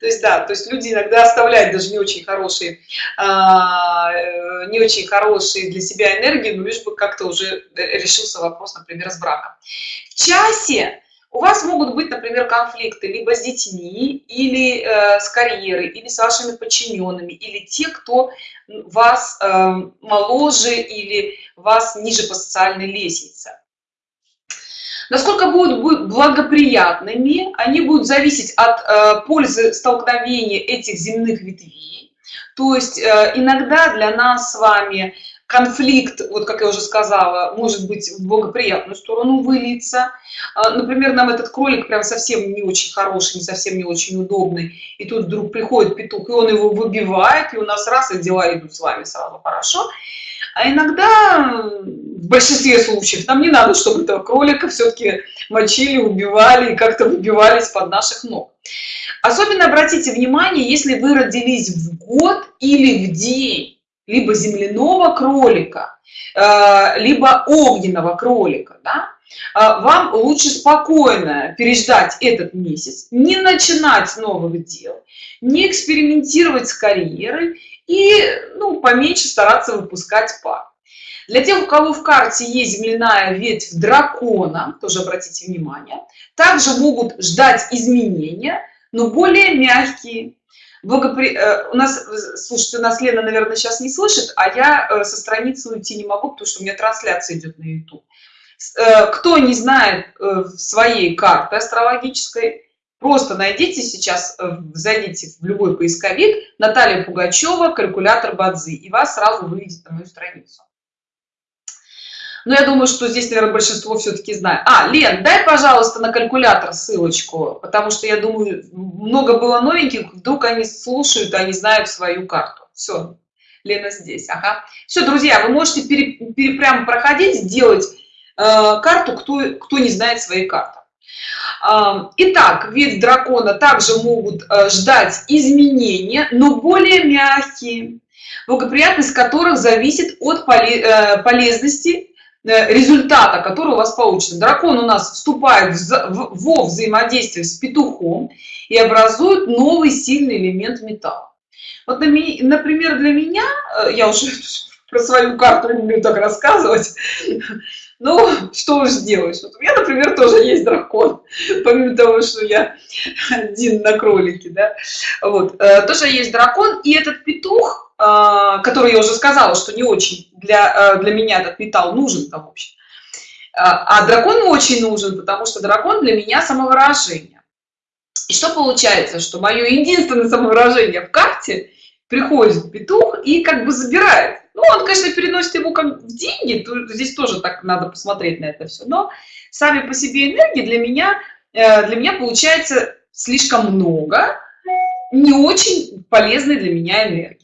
То есть, да, то есть люди иногда оставляют даже не очень хорошие, а, э, не очень хорошие для себя энергии, но лишь бы как-то уже решился вопрос, например, с браком. В часе у вас могут быть, например, конфликты либо с детьми, или э, с карьерой, или с вашими подчиненными, или те, кто вас э, моложе или вас ниже по социальной лестнице. Насколько будут, будут благоприятными, они будут зависеть от э, пользы столкновения этих земных ветвей. То есть э, иногда для нас с вами конфликт, вот как я уже сказала, может быть в благоприятную сторону выльется. А, например, нам этот кролик прям совсем не очень хороший, не совсем не очень удобный, и тут вдруг приходит петух, и он его выбивает, и у нас раз, и дела идут с вами сразу хорошо. А иногда, в большинстве случаев, нам не надо, чтобы этого кролика все-таки мочили, убивали и как-то выбивались под наших ног. Особенно обратите внимание, если вы родились в год или в день, либо земляного кролика, э, либо огненного кролика, да, э, вам лучше спокойно переждать этот месяц, не начинать новых дел, не экспериментировать с карьерой и ну, поменьше стараться выпускать пар. Для тех, у кого в карте есть земляная ветвь дракона, тоже обратите внимание, также могут ждать изменения, но более мягкие, благопри... Э, у нас, слушайте, у нас Лена, наверное, сейчас не слышит, а я э, со страницы уйти не могу, потому что у меня трансляция идет на YouTube. Э, кто не знает своей карты астрологической, просто найдите сейчас, зайдите в любой поисковик Наталья Пугачева, калькулятор Бадзи, и вас сразу выведет на мою страницу. Но я думаю, что здесь, наверное, большинство все-таки знает. А, Лен, дай, пожалуйста, на калькулятор ссылочку, потому что я думаю, много было новеньких, вдруг они слушают, они знают свою карту. Все, Лена здесь, ага. Все, друзья, вы можете пере, пере, прямо проходить, сделать э, карту, кто, кто не знает своей карты. Э, итак, вид дракона также могут э, ждать изменения, но более мягкие, благоприятность которых зависит от э, полезности результата, который у вас получится. Дракон у нас вступает во взаимодействие с петухом и образует новый сильный элемент металла. Вот, например, для меня, э, я уже про свою карту люблю так рассказывать, ну, что уж сделаешь. Вот у меня, например, тоже есть дракон, помимо того, что я один на кролике, да, вот, э, тоже есть дракон, и этот петух, который я уже сказала, что не очень для, э, для меня этот металл нужен там, в общем. А, а дракон очень нужен, потому что дракон для меня самовыражение. И что получается, что мое единственное самовыражение в карте приходит петух и как бы забирает. Ну, он, конечно, переносит его как в деньги, здесь тоже так надо посмотреть на это все, но сами по себе энергии для меня, э, для меня получается слишком много не очень полезной для меня энергии.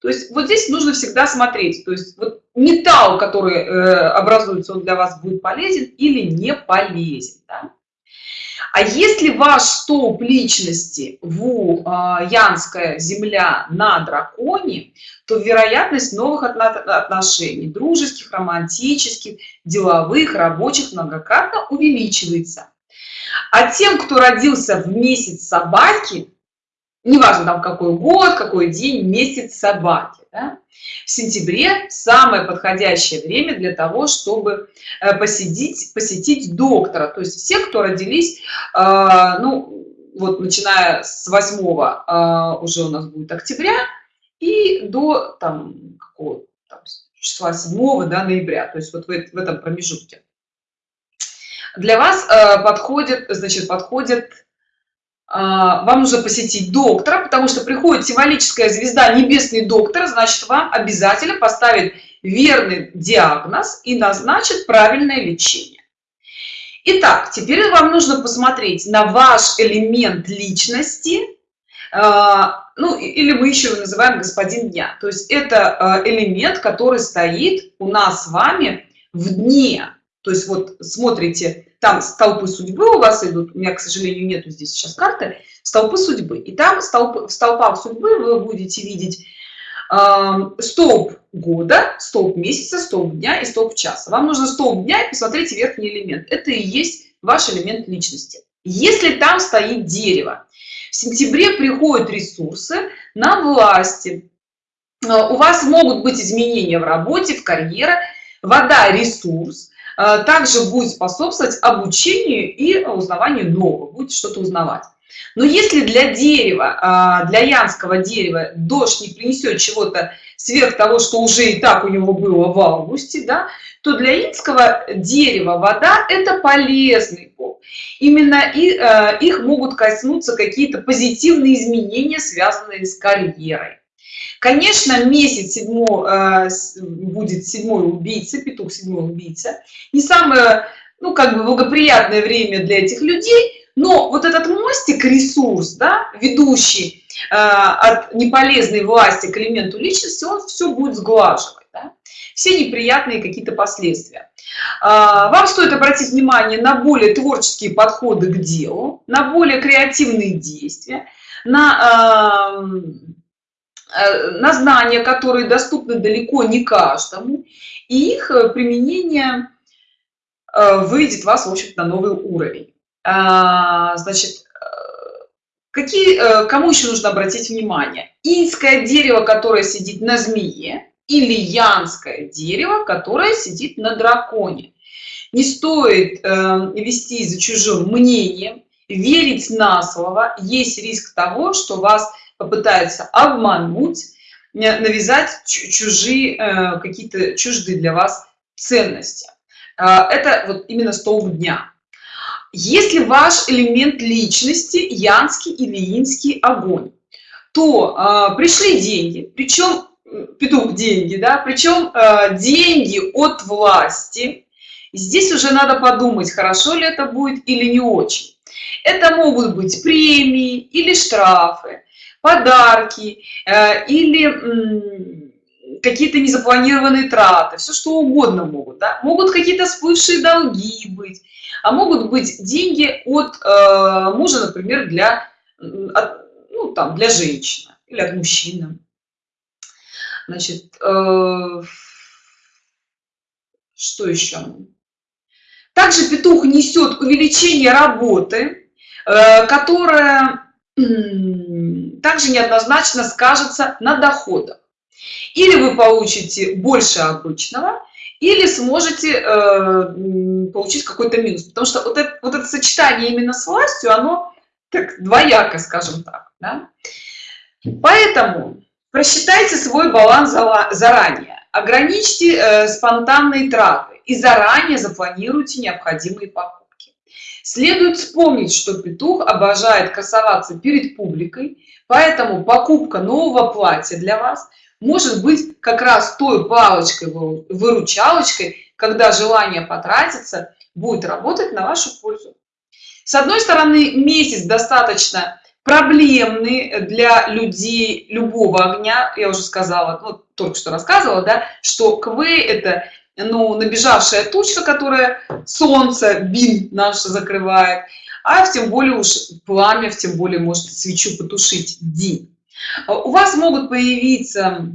То есть вот здесь нужно всегда смотреть, то есть вот металл, который э, образуется, он для вас будет полезен или не полезен. Да? А если ваш столб личности в э, Янская земля на драконе, то вероятность новых отношений, дружеских, романтических, деловых, рабочих многократно увеличивается. А тем, кто родился в месяц собаки, неважно там какой год, какой день, месяц собаки. Да? В сентябре самое подходящее время для того, чтобы э, посетить, посетить доктора. То есть все, кто родились, э, ну, вот начиная с 8 э, уже у нас будет октября и до там, какого там, числа 7 да, ноября, то есть вот в, в этом промежутке. Для вас подходит, значит, подходит вам нужно посетить доктора, потому что приходит символическая звезда небесный доктор, значит, вам обязательно поставит верный диагноз и назначит правильное лечение. Итак, теперь вам нужно посмотреть на ваш элемент личности, а, ну или мы еще его называем господин дня. То есть это а, элемент, который стоит у нас с вами в дне. То есть вот смотрите, там столпы судьбы у вас идут, у меня, к сожалению, нету здесь сейчас карты, столпы судьбы. И там столб, в столпах судьбы вы будете видеть э, столб года, столб месяца, столб дня и столб часа. Вам нужно столб дня и посмотрите верхний элемент. Это и есть ваш элемент личности. Если там стоит дерево, В сентябре приходят ресурсы на власти. Э, у вас могут быть изменения в работе, в карьере. Вода – ресурс. Э, также будет способствовать обучению и узнаванию нового. Будете что-то узнавать. Но если для дерева, а, для янского дерева дождь не принесет чего-то сверх того, что уже и так у него было в августе, да, то для инского дерева вода – это полезный пол. Именно и, э, их могут коснуться какие-то позитивные изменения, связанные с карьерой. Конечно, месяц седьмой, э, будет седьмой убийца, петух седьмой убийца. Не самое, ну, как бы благоприятное время для этих людей – но вот этот мостик ресурс да ведущий э, от неполезной власти к элементу личности он все будет сглаживать да? все неприятные какие-то последствия а, вам стоит обратить внимание на более творческие подходы к делу на более креативные действия на э, на знания которые доступны далеко не каждому и их применение э, выведет вас в общем на новый уровень а, значит, э, какие, э, кому еще нужно обратить внимание? Инское дерево, которое сидит на змее, или янское дерево, которое сидит на драконе. Не стоит э, вести за чужим мнением, верить на слово. Есть риск того, что вас попытаются обмануть, навязать чужие, какие-то чуждые для вас ценности. Это вот именно столб дня. Если ваш элемент личности янский или инский огонь, то э, пришли деньги, причем петух деньги, да, причем э, деньги от власти. Здесь уже надо подумать, хорошо ли это будет или не очень. Это могут быть премии или штрафы, подарки э, или какие-то незапланированные траты, все что угодно могут. Да? Могут какие-то всплывшие долги быть, а могут быть деньги от э, мужа, например, для, от, ну, там, для женщины или от мужчины. Значит, э, что еще? Также петух несет увеличение работы, э, которая э, также неоднозначно скажется на доходах. Или вы получите больше обычного, или сможете э, получить какой-то минус. Потому что вот это, вот это сочетание именно с властью, оно так двояко, скажем так. Да? Поэтому просчитайте свой баланс заранее, ограничьте э, спонтанные траты и заранее запланируйте необходимые покупки. Следует вспомнить, что петух обожает красоваться перед публикой, поэтому покупка нового платья для вас – может быть как раз той палочкой, выручалочкой, когда желание потратиться будет работать на вашу пользу. С одной стороны, месяц достаточно проблемный для людей любого огня. Я уже сказала, ну, только что рассказывала, да, что КВ – это ну, набежавшая тучка, которая солнце, бин наш закрывает, а в тем более уж пламя, в тем более может свечу потушить день. А у вас могут появиться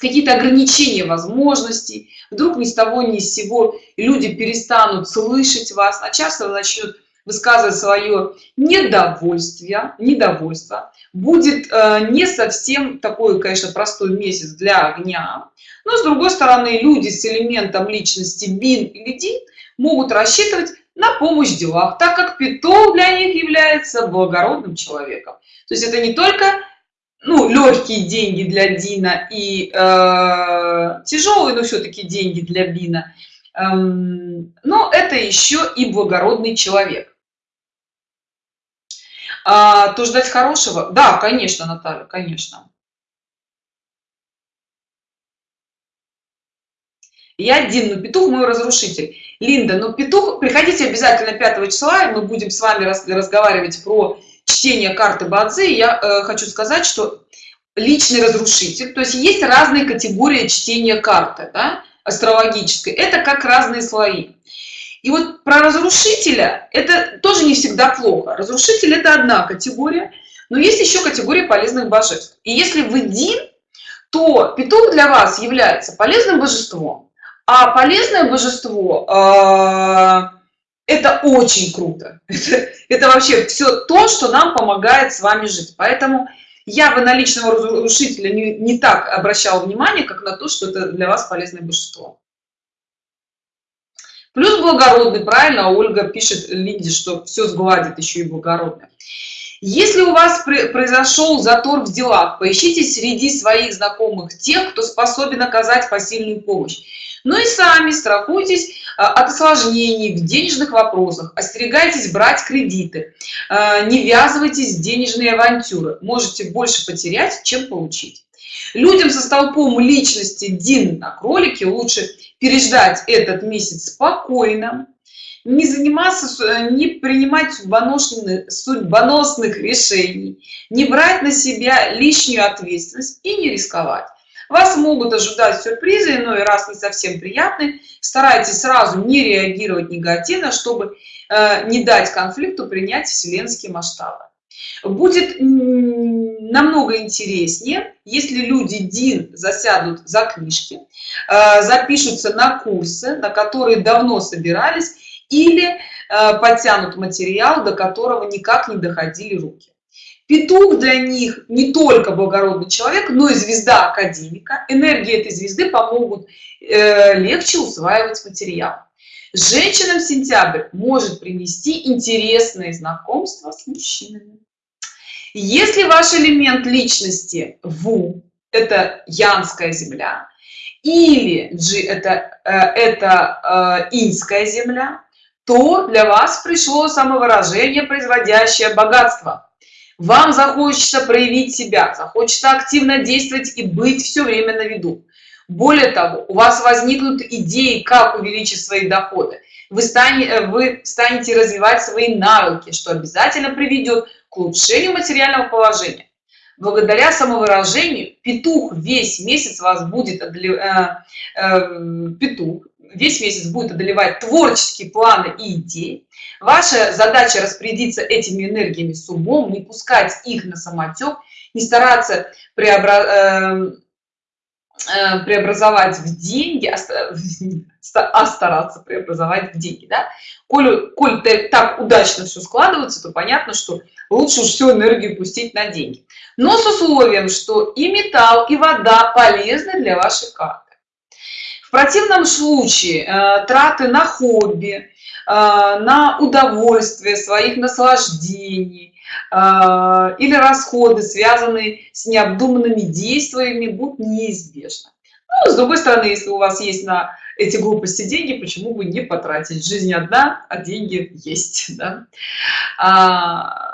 какие-то ограничения возможностей, вдруг ни с того ни с сего люди перестанут слышать вас, а часто начнут высказывать свое недовольствие, недовольство. Будет э, не совсем такой, конечно, простой месяц для огня, но с другой стороны люди с элементом личности бин или дин могут рассчитывать на помощь в делах, так как питон для них является благородным человеком. То есть это не только ну, легкие деньги для Дина и э, тяжелые, но все-таки деньги для Бина. Эм, но это еще и благородный человек. А, то ждать хорошего? Да, конечно, Наталья, конечно. Я один, но петух мой разрушитель. Линда, ну петух, приходите обязательно 5 числа, и мы будем с вами разговаривать про чтение карты Бадзи, я э, хочу сказать, что личный разрушитель, то есть есть разные категории чтения карты, да, астрологической, это как разные слои. И вот про разрушителя это тоже не всегда плохо. Разрушитель это одна категория, но есть еще категория полезных божеств. И если вы Дин, то петух для вас является полезным божеством, а полезное божество э, это очень круто. Это, это вообще все то что нам помогает с вами жить. Поэтому я бы на личного разрушителя не, не так обращал внимание как на то что это для вас полезное божество. Плюс благородный правильно ольга пишет лиде что все сгладит еще и благородное. Если у вас произошел затор в делах поищите среди своих знакомых тех кто способен оказать посильную помощь ну и сами страхуйтесь а, от осложнений в денежных вопросах. Остерегайтесь брать кредиты. А, не ввязывайтесь в денежные авантюры. Можете больше потерять чем получить. Людям со столпом личности дин на кролике лучше переждать этот месяц спокойно не заниматься не принимать судьбоносных судьбоносных решений не брать на себя лишнюю ответственность и не рисковать вас могут ожидать сюрпризы иной раз не совсем приятные. Старайтесь сразу не реагировать негативно чтобы э, не дать конфликту принять вселенские масштабы. Будет намного интереснее если люди дин засядут за книжки э, запишутся на курсы на которые давно собирались или э, подтянут материал до которого никак не доходили руки Петух для них не только благородный человек, но и звезда академика. Энергии этой звезды помогут э, легче усваивать материал. Женщинам сентябрь может принести интересные знакомства с мужчинами. Если ваш элемент личности Ву – это янская земля, или G – это, э, это э, инская земля, то для вас пришло самовыражение, производящее богатство вам захочется проявить себя захочется активно действовать и быть все время на виду. Более того у вас возникнут идеи как увеличить свои доходы. Вы станете э, вы станете развивать свои навыки что обязательно приведет к улучшению материального положения. Благодаря самовыражению петух весь месяц вас будет э, э, петух весь месяц будет одолевать творческие планы и идеи. Ваша задача распорядиться этими энергиями с умом не пускать их на самотек не стараться преобра... Э, э, преобразовать в деньги а, а стараться преобразовать в деньги да? коль, коль так удачно все складывается то понятно что лучше уж всю энергию пустить на деньги. Но с условием что и металл и вода полезны для вашей карты противном случае э, траты на хобби э, на удовольствие своих наслаждений э, или расходы связанные с необдуманными действиями будут неизбежны ну, с другой стороны если у вас есть на эти глупости деньги почему бы не потратить жизнь одна а деньги есть да? а,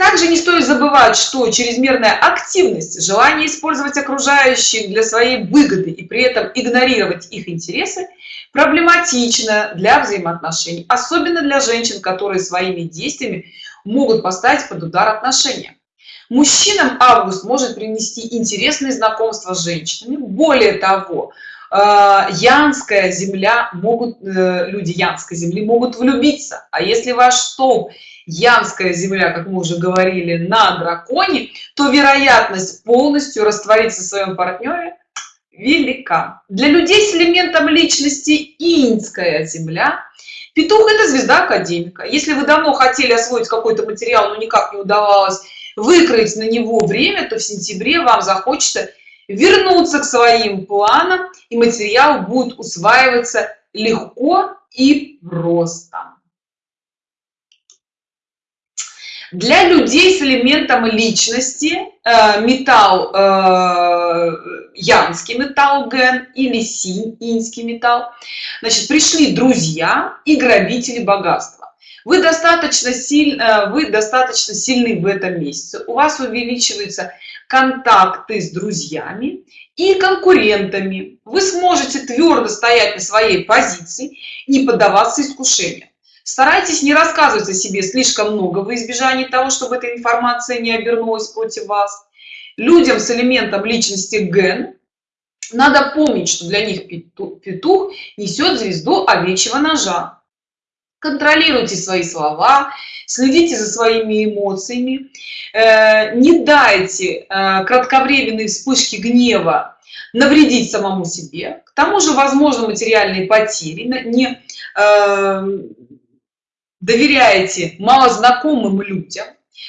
также не стоит забывать, что чрезмерная активность, желание использовать окружающих для своей выгоды и при этом игнорировать их интересы проблематично для взаимоотношений, особенно для женщин, которые своими действиями могут поставить под удар отношения. Мужчинам август может принести интересные знакомства с женщинами. Более того, э, янская земля могут э, люди янской земли могут влюбиться а если ваш столб янская земля как мы уже говорили на драконе то вероятность полностью раствориться в своем партнере велика. Для людей с элементом личности инская земля. Петух это звезда академика. Если вы давно хотели освоить какой-то материал но никак не удавалось выкроить на него время то в сентябре вам захочется вернуться к своим планам и материал будет усваиваться легко и просто для людей с элементом личности э, металл э, янский металл ген или синь инский металл. Значит пришли друзья и грабители богатства. Вы достаточно сильно э, вы достаточно сильны в этом месяце. У вас увеличиваются контакты с друзьями и конкурентами. Вы сможете твердо стоять на своей позиции не поддаваться искушениям старайтесь не рассказывать о себе слишком много во избежание того чтобы эта информация не обернулась против вас. Людям с элементом личности ген надо помнить что для них петух несет звезду овечьего ножа. Контролируйте свои слова следите за своими эмоциями э, не дайте э, кратковременной вспышки гнева навредить самому себе. К тому же возможно материальные потери не э, доверяете малознакомым людям.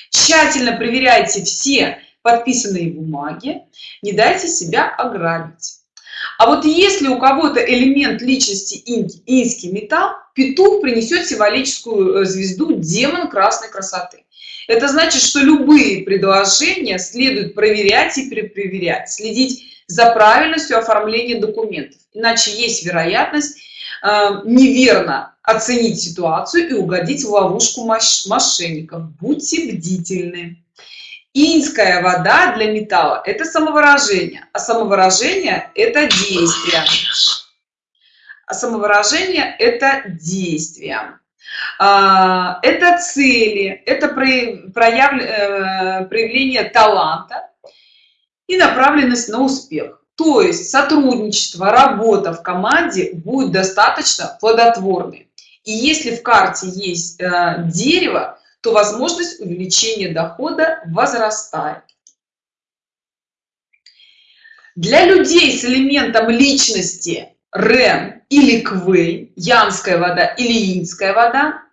Тщательно проверяйте все подписанные бумаги. Не дайте себя ограбить. А вот если у кого-то элемент личности инский металл петух принесет символическую э, звезду демон красной красоты. Это значит что любые предложения следует проверять и перепроверять следить за правильностью оформления документов. Иначе есть вероятность неверно оценить ситуацию и угодить в ловушку мошенников будьте бдительны. Инская вода для металла это самовыражение а самовыражение это действие. А самовыражение это действие. А, это цели это э, проявление таланта и направленность на успех то есть сотрудничество работа в команде будет достаточно плодотворной. И если в карте есть э, дерево то возможность увеличения дохода возрастает. Для людей с элементом личности рен или квей янская вода или инская вода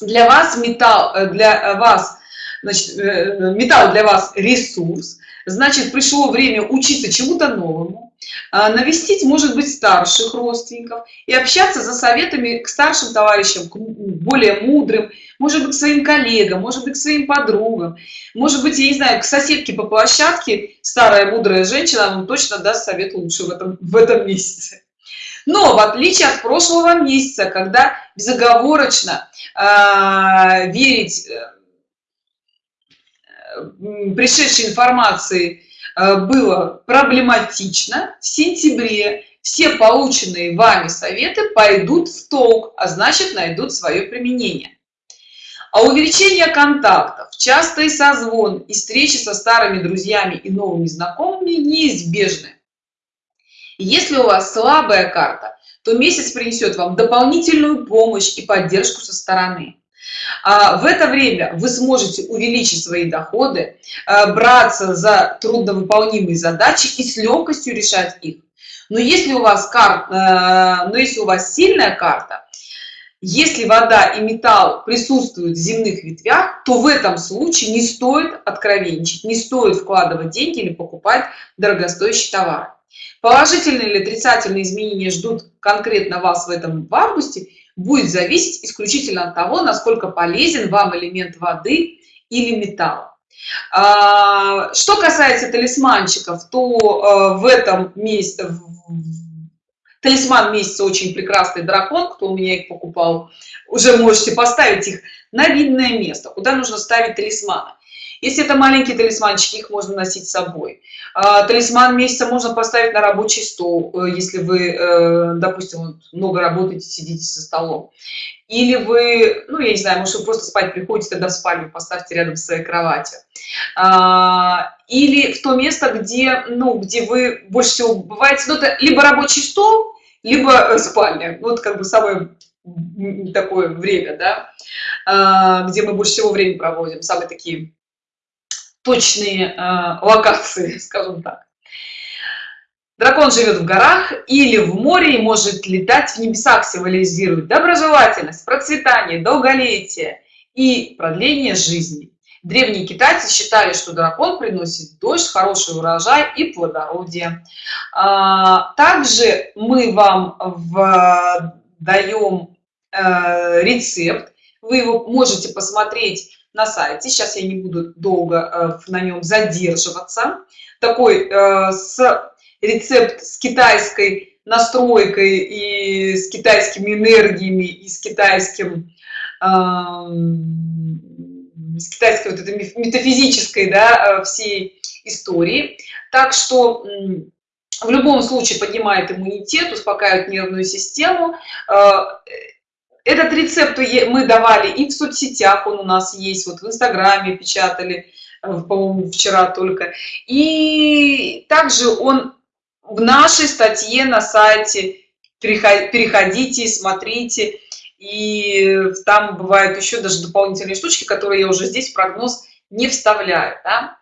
для вас металл э, для вас значит, э, металл для вас ресурс. Значит пришло время учиться чему-то новому а, навестить может быть старших родственников и общаться за советами к старшим товарищам к более мудрым может быть своим коллегам может быть своим подругам. Может быть я не знаю к соседке по площадке старая мудрая женщина вам точно даст совет лучше в этом в этом месяце. Но в отличие от прошлого месяца когда безоговорочно э, верить э, пришедшей информации э, было проблематично. В сентябре все полученные вами советы пойдут в толк а значит найдут свое применение. А увеличение контактов частый созвон и встречи со старыми друзьями и новыми знакомыми неизбежны. Если у вас слабая карта то месяц принесет вам дополнительную помощь и поддержку со стороны в это время вы сможете увеличить свои доходы а, браться за трудновыполнимые задачи и с легкостью решать их. Но если у вас карта но если у вас сильная карта если вода и металл присутствуют в земных ветвях то в этом случае не стоит откровенничать не стоит вкладывать деньги или покупать дорогостоящий товар. Положительные или отрицательные изменения ждут конкретно вас в этом в августе будет зависеть исключительно от того насколько полезен вам элемент воды или металл. А, что касается талисманчиков то э, в этом месте талисман месяца очень прекрасный дракон кто у меня их покупал уже можете поставить их на видное место куда нужно ставить талисманы если это маленькие талисманчики их можно носить с собой. А, талисман месяца можно поставить на рабочий стол э, если вы э, допустим много работаете сидите за столом. Или вы ну я не знаю может вы просто спать приходите тогда в спальню поставьте рядом с своей кроватью. А, или в то место где ну где вы больше всего бываете. Ну это либо рабочий стол либо э, спальня. Вот как бы самое такое время да а, где мы больше всего времени проводим самые такие точные э, локации скажем так. Дракон живет в горах или в море и может летать в небесах символизирует доброжелательность процветание долголетие и продление жизни. Древние китайцы считали что дракон приносит дождь хороший урожай и плодородие. А, также мы вам даем э, рецепт. Вы его можете посмотреть на сайте. Сейчас я не буду долго э, на нем задерживаться. Такой э, с рецепт с китайской настройкой и с китайскими энергиями и с китайским с китайской вот этой метафизической да, э, всей истории. Так что в любом случае поднимает иммунитет успокаивает нервную систему этот рецепт мы давали и в соцсетях он у нас есть вот в инстаграме печатали э, по-моему вчера только и также он в нашей статье на сайте переходите смотрите и там бывают еще даже дополнительные штучки которые я уже здесь прогноз не вставляю да?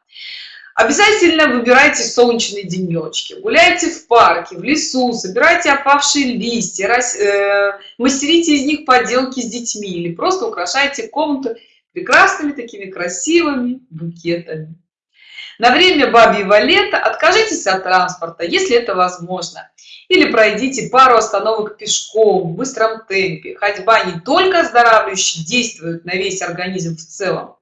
Обязательно выбирайте солнечные денечки, гуляйте в парке, в лесу, собирайте опавшие листья, рас, э, мастерите из них поделки с детьми или просто украшайте комнату прекрасными такими красивыми букетами. На время бабьего лета откажитесь от транспорта, если это возможно. Или пройдите пару остановок пешком в быстром темпе. Ходьба не только оздоравливающе действует на весь организм в целом,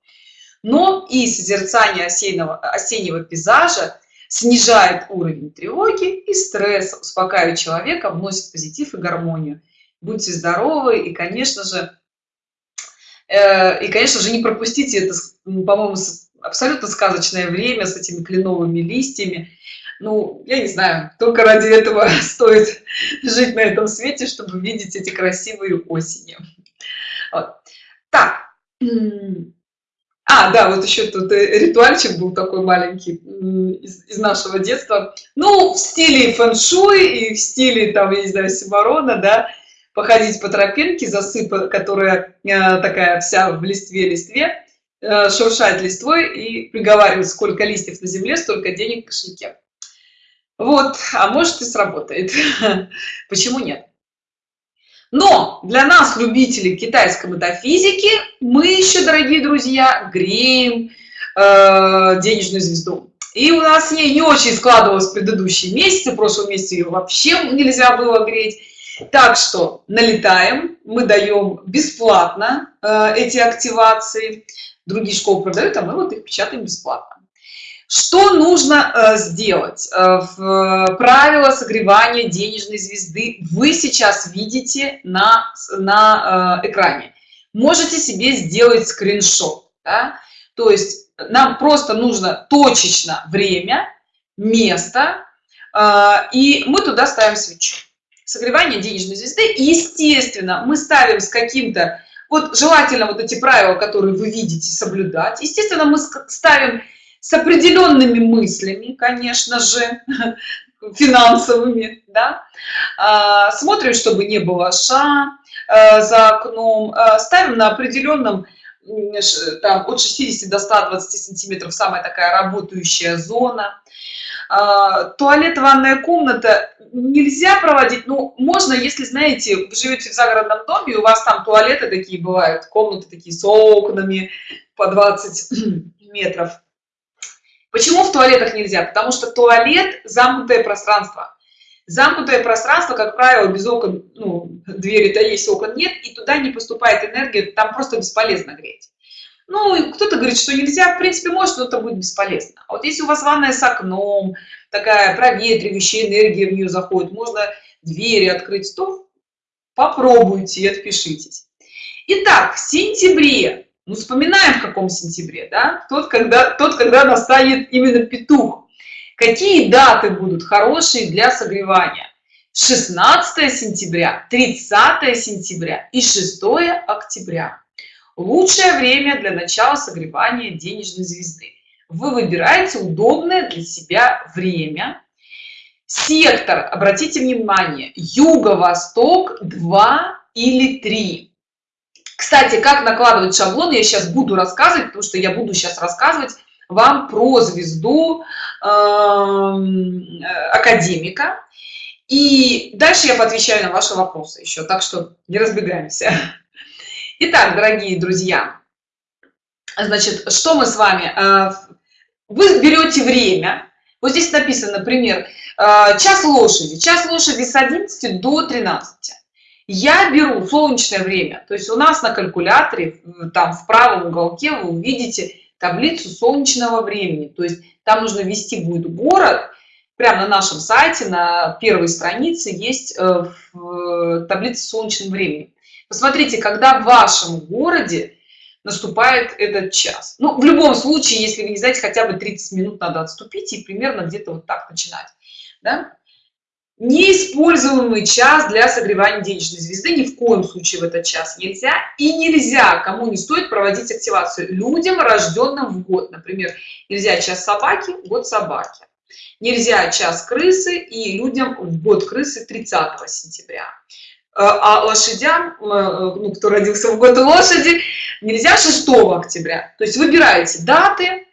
но и созерцание осеннего, осеннего пейзажа снижает уровень тревоги и стресса, успокаивает человека, вносит позитив и гармонию. Будьте здоровы и, конечно же, э, и, конечно же, не пропустите это, по-моему, абсолютно сказочное время с этими кленовыми листьями. Ну, я не знаю, только ради этого стоит жить на этом свете, чтобы видеть эти красивые осени. Вот. Так, а, да, вот еще тут э, ритуальчик был такой маленький из, из нашего детства. Ну, в стиле фэн-шуй и в стиле, там, я не знаю, Симарона, да, походить по тропинке, засыпа, которая э, такая вся в листве-листве, э, шуршать листвой и приговаривать, сколько листьев на земле, столько денег в кошельке. Вот, а может и сработает. Почему нет? Но для нас, любителей китайской метафизики, мы еще, дорогие друзья, греем э, денежную звезду. И у нас не, не очень складывалось в предыдущие месяцы, в прошлом месяце ее вообще нельзя было греть. Так что налетаем, мы даем бесплатно э, эти активации. Другие школы продают, а мы вот их печатаем бесплатно. Что нужно э, сделать? Э, в правило согревания денежной звезды вы сейчас видите на, на э, экране. Можете себе сделать скриншот. Да? То есть нам просто нужно точечно время, место, и мы туда ставим свечу. Согревание денежной звезды. Естественно, мы ставим с каким-то, вот желательно вот эти правила, которые вы видите, соблюдать. Естественно, мы ставим с определенными мыслями, конечно же, финансовыми, да, а, смотрим, чтобы не было ша а, за окном, а, ставим на определенном, там, от 60 до 120 сантиметров самая такая работающая зона. Туалет, ванная комната нельзя проводить, ну, можно, если, знаете, вы живете в загородном доме, у вас там туалеты такие бывают, комнаты такие с окнами по 20 метров, Почему в туалетах нельзя? Потому что туалет – замкнутое пространство. Замкнутое пространство, как правило, без окон, ну, двери-то есть, окон нет, и туда не поступает энергия, там просто бесполезно греть. Ну, кто-то говорит, что нельзя, в принципе, может, но это будет бесполезно. А вот если у вас ванная с окном, такая проветривающая энергия в нее заходит, можно двери открыть, то попробуйте и отпишитесь. Итак, в сентябре ну, вспоминаем, в каком сентябре, да? Тот, когда, тот, когда настанет именно петух. Какие даты будут хорошие для согревания? 16 сентября, 30 сентября и 6 октября. Лучшее время для начала согревания денежной звезды. Вы выбираете удобное для себя время. Сектор, обратите внимание, юго-восток 2 или 3. Кстати, как накладывать шаблон, я сейчас буду рассказывать, потому что я буду сейчас рассказывать вам про звезду эм, академика. И дальше я поотвечаю на ваши вопросы еще, так что не разбегаемся. Итак, дорогие друзья, значит, что мы с вами... Э, вы берете время, вот здесь написано, например, э, час лошади. Час лошади с 11 до 13 я беру солнечное время. То есть у нас на калькуляторе там в правом уголке вы увидите таблицу солнечного времени. То есть там нужно ввести будет город. Прямо на нашем сайте на первой странице есть э, в таблице солнечного времени. Посмотрите когда в вашем городе наступает этот час. Ну в любом случае если вы не знаете хотя бы 30 минут надо отступить и примерно где-то вот так начинать да? Неиспользуемый час для согревания денежной звезды. Ни в коем случае в этот час нельзя и нельзя. Кому не стоит проводить активацию людям рожденным в год. Например нельзя час собаки год собаки. Нельзя час крысы и людям в год крысы 30 сентября. Э, а лошадям э, ну, кто родился в год лошади нельзя 6 октября. То есть выбираете даты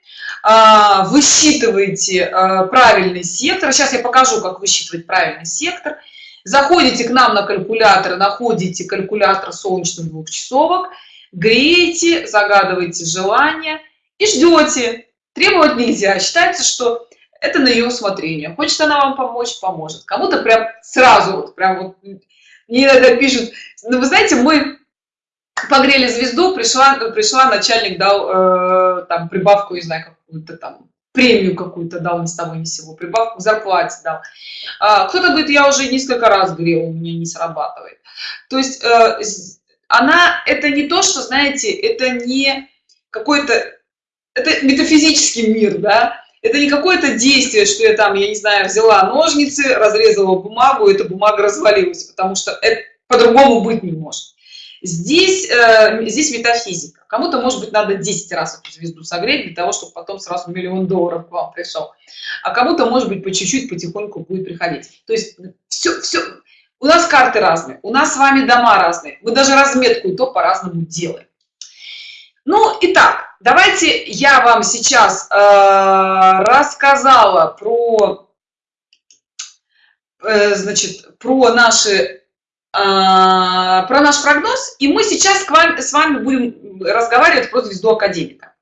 высчитываете а, правильный сектор. Сейчас я покажу как высчитывать правильный сектор. Заходите к нам на калькулятор находите калькулятор солнечных двухчасовок греете загадываете желание и ждете. Требовать нельзя. Считается что это на ее усмотрение. Хочет она вам помочь поможет. Кому-то прям сразу вот прям вот мне иногда пишут ну вы знаете мы погрели звезду пришла пришла начальник дал э, там прибавку не знаю какую-то там премию какую-то дал ни с того ни сего прибавку к зарплате дал. А, кто-то говорит я уже несколько раз грел у меня не срабатывает то есть э, она это не то что знаете это не какой-то это метафизический мир да? Это не какое-то действие что я там я не знаю взяла ножницы разрезала бумагу эта бумага развалилась потому что это по-другому быть не может здесь э, здесь метафизика. Кому-то может быть надо 10 раз эту звезду согреть для того чтобы потом сразу миллион долларов к вам пришел. А кому-то может быть по чуть-чуть потихоньку будет приходить. То есть все все у нас карты разные у нас с вами дома разные. Мы даже разметку и то по-разному делаем. Ну итак давайте я вам сейчас э, рассказала про э, значит про наши про наш прогноз, и мы сейчас к вам, с вами будем разговаривать про звезду академика.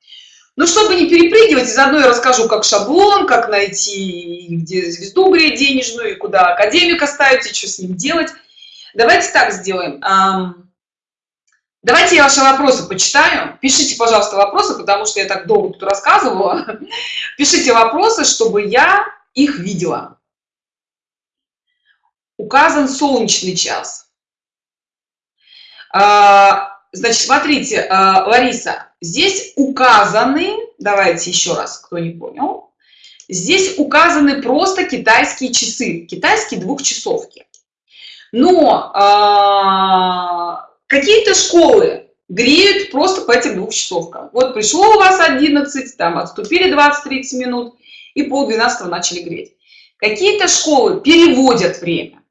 Но чтобы не перепрыгивать, заодно я расскажу, как шаблон, как найти, где звезду греть денежную, и куда академика ставить, и что с ним делать. Давайте так сделаем. Давайте я ваши вопросы почитаю. Пишите, пожалуйста, вопросы, потому что я так долго тут рассказывала. Пишите вопросы, чтобы я их видела. Указан солнечный час. А, значит, смотрите, а, Лариса, здесь указаны, давайте еще раз, кто не понял, здесь указаны просто китайские часы, китайские двухчасовки. Но а, какие-то школы греют просто по этим двухчасовкам. Вот пришло у вас 11, там отступили 20-30 минут, и пол 12 начали греть. Какие-то школы переводят время.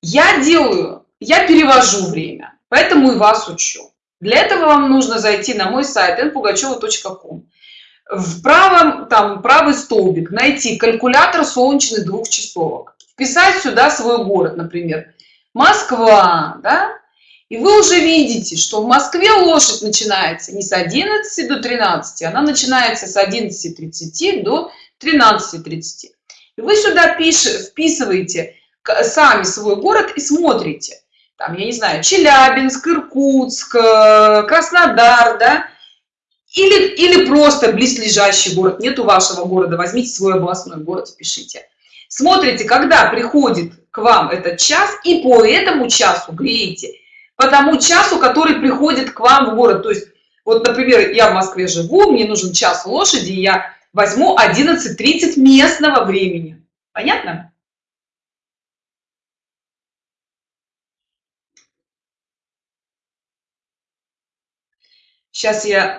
Я делаю, я перевожу время поэтому и вас учу. Для этого вам нужно зайти на мой сайт npugacheva.com в правом там правый столбик найти калькулятор солнечных двух часовок вписать сюда свой город например. Москва да? и вы уже видите что в москве лошадь начинается не с 11 до 13 она начинается с 11:30 до 13:30 и вы сюда пишете вписываете сами свой город и смотрите там, я не знаю, Челябинск, Иркутск, э, Краснодар, да, или, или просто близлежащий город, нету вашего города, возьмите свой областной город, пишите. Смотрите, когда приходит к вам этот час, и по этому часу греете, по тому часу, который приходит к вам в город. То есть, вот, например, я в Москве живу, мне нужен час лошади, я возьму 11.30 местного времени. Понятно? Сейчас я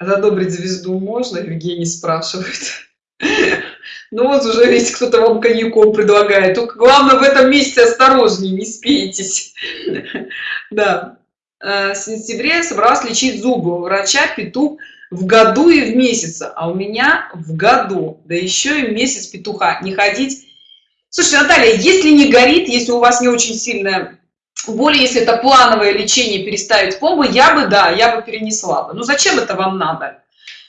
задобрить звезду можно, Евгений спрашивает. Ну вот уже ведь кто-то вам коньяком предлагает. Только главное в этом месяце осторожнее, не спейтесь. Да. Э, в сентябре собралась лечить зубы у врача петух в году и в месяц, а у меня в году, да еще и месяц петуха. Не ходить. Слушайте, Наталья, если не горит, если у вас не очень сильная более если это плановое лечение переставить пломбы я бы да я бы перенесла бы. Ну зачем это вам надо?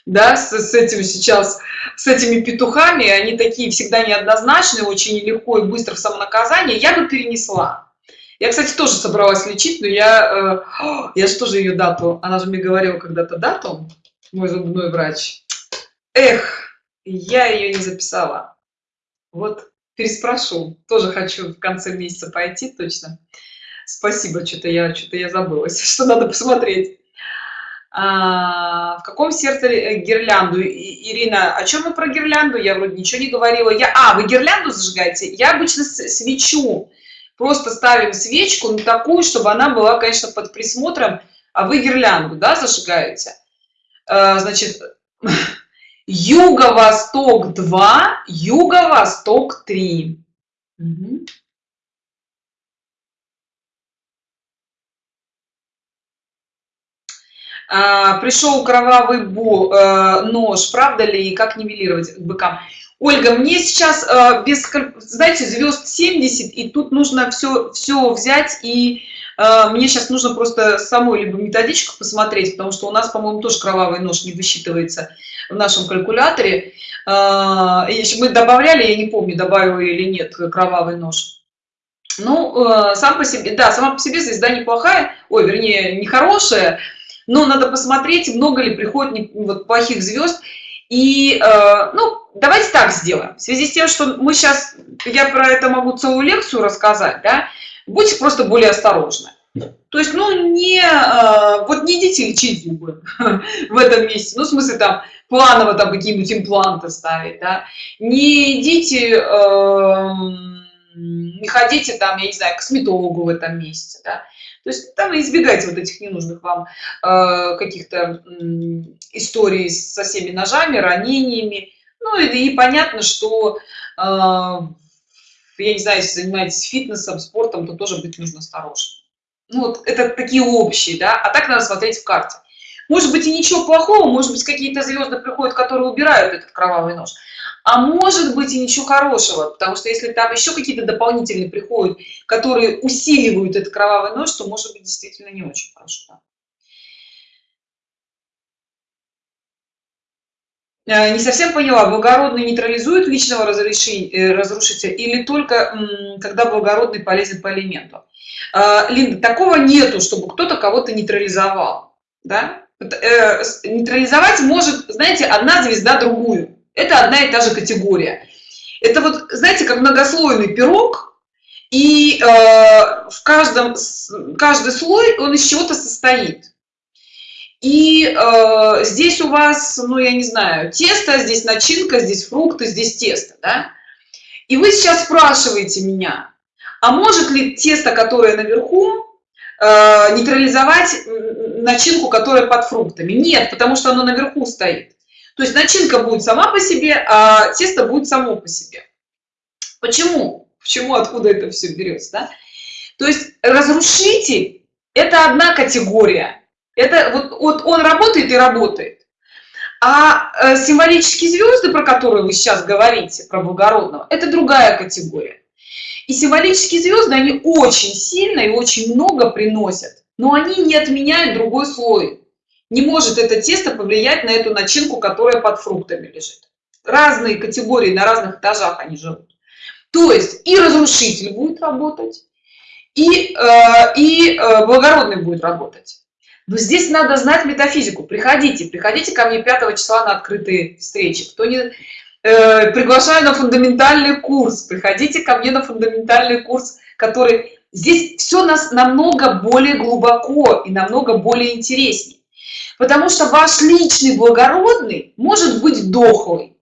Да с, с этим сейчас с этими петухами они такие всегда неоднозначные очень легко и быстро в самонаказание. Я бы перенесла. Я кстати тоже собралась лечить но я э, я же тоже ее дату она же мне говорила когда-то дату мой зубной врач. Эх я ее не записала. Вот переспрошу. Тоже хочу в конце месяца пойти точно Спасибо, что-то я что-то я забылась, что надо посмотреть. А, в каком сердце э, гирлянду? Ирина, о чем мы про гирлянду? Я вроде ничего не говорила. Я, а, вы гирлянду зажигаете? Я обычно свечу. Просто ставим свечку на такую, чтобы она была, конечно, под присмотром. А вы гирлянду, да, зажигаете? А, значит, юго-восток 2, юго-восток 3. Угу. Пришел кровавый э, нож, правда ли, и как нивелировать быкам? Ольга, мне сейчас э, без, знаете, звезд 70, и тут нужно все, все взять, и э, мне сейчас нужно просто самой либо методичку посмотреть, потому что у нас, по-моему, тоже кровавый нож не высчитывается в нашем калькуляторе. Э, мы добавляли, я не помню, добавила или нет, кровавый нож. Ну, сам по себе, да, сама по себе звезда неплохая, ой, вернее, нехорошая, но надо посмотреть, много ли приходит вот, плохих звезд. И, э, ну, давайте так сделаем. В связи с тем, что мы сейчас, я про это могу целую лекцию рассказать, да, будьте просто более осторожны. То есть, ну, не, э, вот не идите лечить зубы в этом месте, ну, в смысле, там, планово там какие-нибудь импланты ставить, да, не идите, э, не ходите там, я не знаю, к косметологу в этом месте, да, то есть там избегайте вот этих ненужных вам э, каких-то э, историй со всеми ножами, ранениями. Ну и, и понятно, что, э, я не знаю, если занимаетесь фитнесом, спортом, то тоже быть нужно осторожным. Ну вот это такие общие, да, а так надо смотреть в карте. Может быть и ничего плохого, может быть какие-то звезды приходят, которые убирают этот кровавый нож а может быть и ничего хорошего, потому что если там еще какие-то дополнительные приходят, которые усиливают этот кровавый нож, то может быть действительно не очень хорошо. Э, не совсем поняла, благородный нейтрализует личного э, разрушителя или только когда благородный полезен по элементу? Э, Линда, такого нету, чтобы кто-то кого-то нейтрализовал. Да? Нейтрализовать может, знаете, одна звезда другую. Это одна и та же категория. Это вот, знаете, как многослойный пирог, и э, в каждом, каждый слой он из чего-то состоит. И э, здесь у вас, ну, я не знаю, тесто, здесь начинка, здесь фрукты, здесь тесто, да? И вы сейчас спрашиваете меня, а может ли тесто, которое наверху, э, нейтрализовать начинку, которая под фруктами? Нет, потому что оно наверху стоит. То есть начинка будет сама по себе, а тесто будет само по себе. Почему? Почему, откуда это все берется? Да? То есть разрушитель – это одна категория. Это вот, вот он работает и работает. А э, символические звезды, про которые вы сейчас говорите, про благородного, это другая категория. И символические звезды, они очень сильно и очень много приносят, но они не отменяют другой слой не может это тесто повлиять на эту начинку, которая под фруктами лежит. Разные категории на разных этажах они живут. То есть и разрушитель будет работать, и, э, и э, благородный будет работать. Но здесь надо знать метафизику. Приходите, приходите ко мне 5 числа на открытые встречи. Кто не э, приглашаю на фундаментальный курс, приходите ко мне на фундаментальный курс, который здесь все нас намного более глубоко и намного более интереснее. Потому что ваш личный благородный может быть дохлый.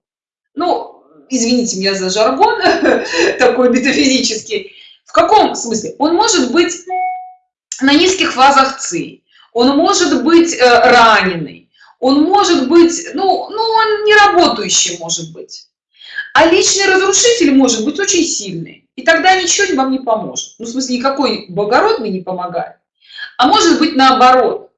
Ну, извините меня за жаргон такой метафизический. В каком смысле? Он может быть на низких фазах ЦИ, он может быть э, раненый, он может быть, ну, ну, он не работающий может быть. А личный разрушитель может быть очень сильный. И тогда ничего вам не поможет. Ну, в смысле, никакой благородный не помогает. А может быть наоборот.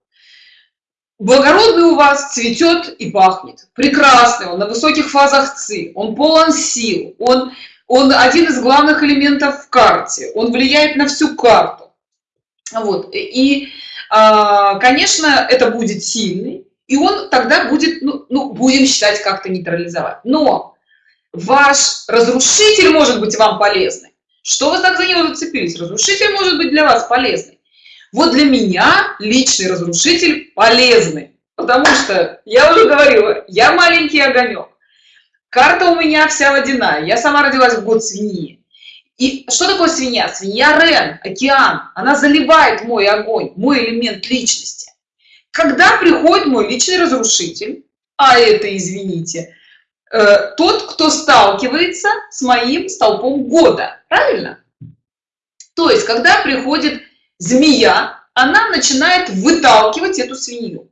Благородный у вас цветет и пахнет. Прекрасный, он на высоких фазах ЦИ, он полон сил, он, он один из главных элементов в карте, он влияет на всю карту. Вот. И, а, конечно, это будет сильный, и он тогда будет, ну, ну будем считать, как-то нейтрализовать. Но ваш разрушитель может быть вам полезный. Что вы так за него зацепились? Разрушитель может быть для вас полезный. Вот для меня личный разрушитель полезный, потому что, я уже говорила, я маленький огонек. Карта у меня вся водяная, я сама родилась в год свиньи. И что такое свинья? Свинья Рен, океан, она заливает мой огонь, мой элемент личности. Когда приходит мой личный разрушитель, а это, извините, э, тот, кто сталкивается с моим столпом года, правильно? То есть, когда приходит змея, она начинает выталкивать эту свинью.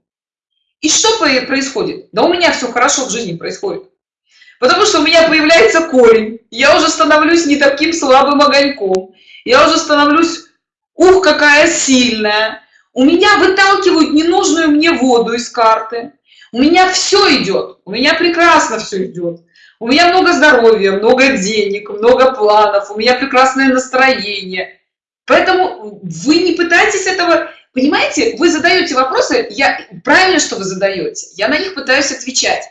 И что происходит? Да у меня все хорошо в жизни происходит. Потому что у меня появляется корень, я уже становлюсь не таким слабым огоньком, я уже становлюсь, ух, какая сильная, у меня выталкивают ненужную мне воду из карты. У меня все идет у меня прекрасно все идет у меня много здоровья много денег много планов. У меня прекрасное настроение поэтому вы не пытайтесь этого понимаете вы задаете вопросы я правильно что вы задаете я на них пытаюсь отвечать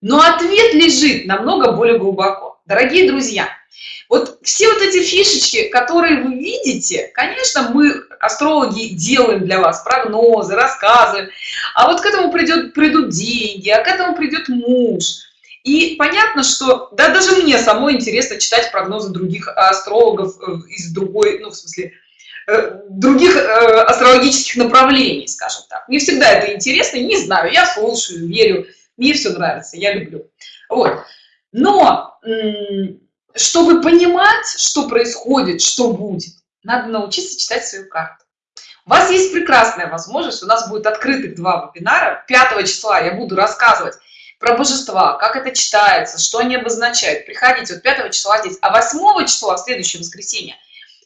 но ответ лежит намного более глубоко. Дорогие друзья вот все вот эти фишечки которые вы видите конечно мы астрологи делаем для вас прогнозы рассказы а вот к этому придет придут деньги а к этому придет муж и понятно что да даже мне самой интересно читать прогнозы других астрологов э, из другой ну в смысле э, других э, астрологических направлений скажем так. Мне всегда это интересно не знаю я слушаю верю мне все нравится я люблю. Вот. Но чтобы понимать что происходит что будет надо научиться читать свою карту. У вас есть прекрасная возможность у нас будет открытых два вебинара. 5 числа я буду рассказывать про божества как это читается что они обозначают. Приходите вот 5 числа здесь а 8 числа следующее воскресенье.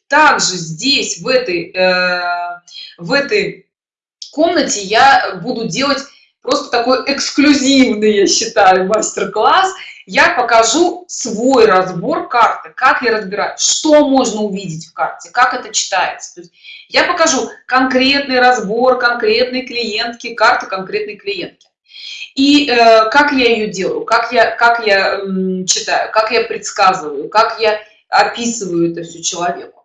Также здесь в этой э, в этой комнате я буду делать просто такой эксклюзивный я считаю мастер-класс. Я покажу свой разбор карты как я разбираю что можно увидеть в карте как это читается. То есть я покажу конкретный разбор конкретной клиентки карты конкретной клиентки и э, как я ее делаю как я как я э, читаю как я предсказываю как я описываю это все человеку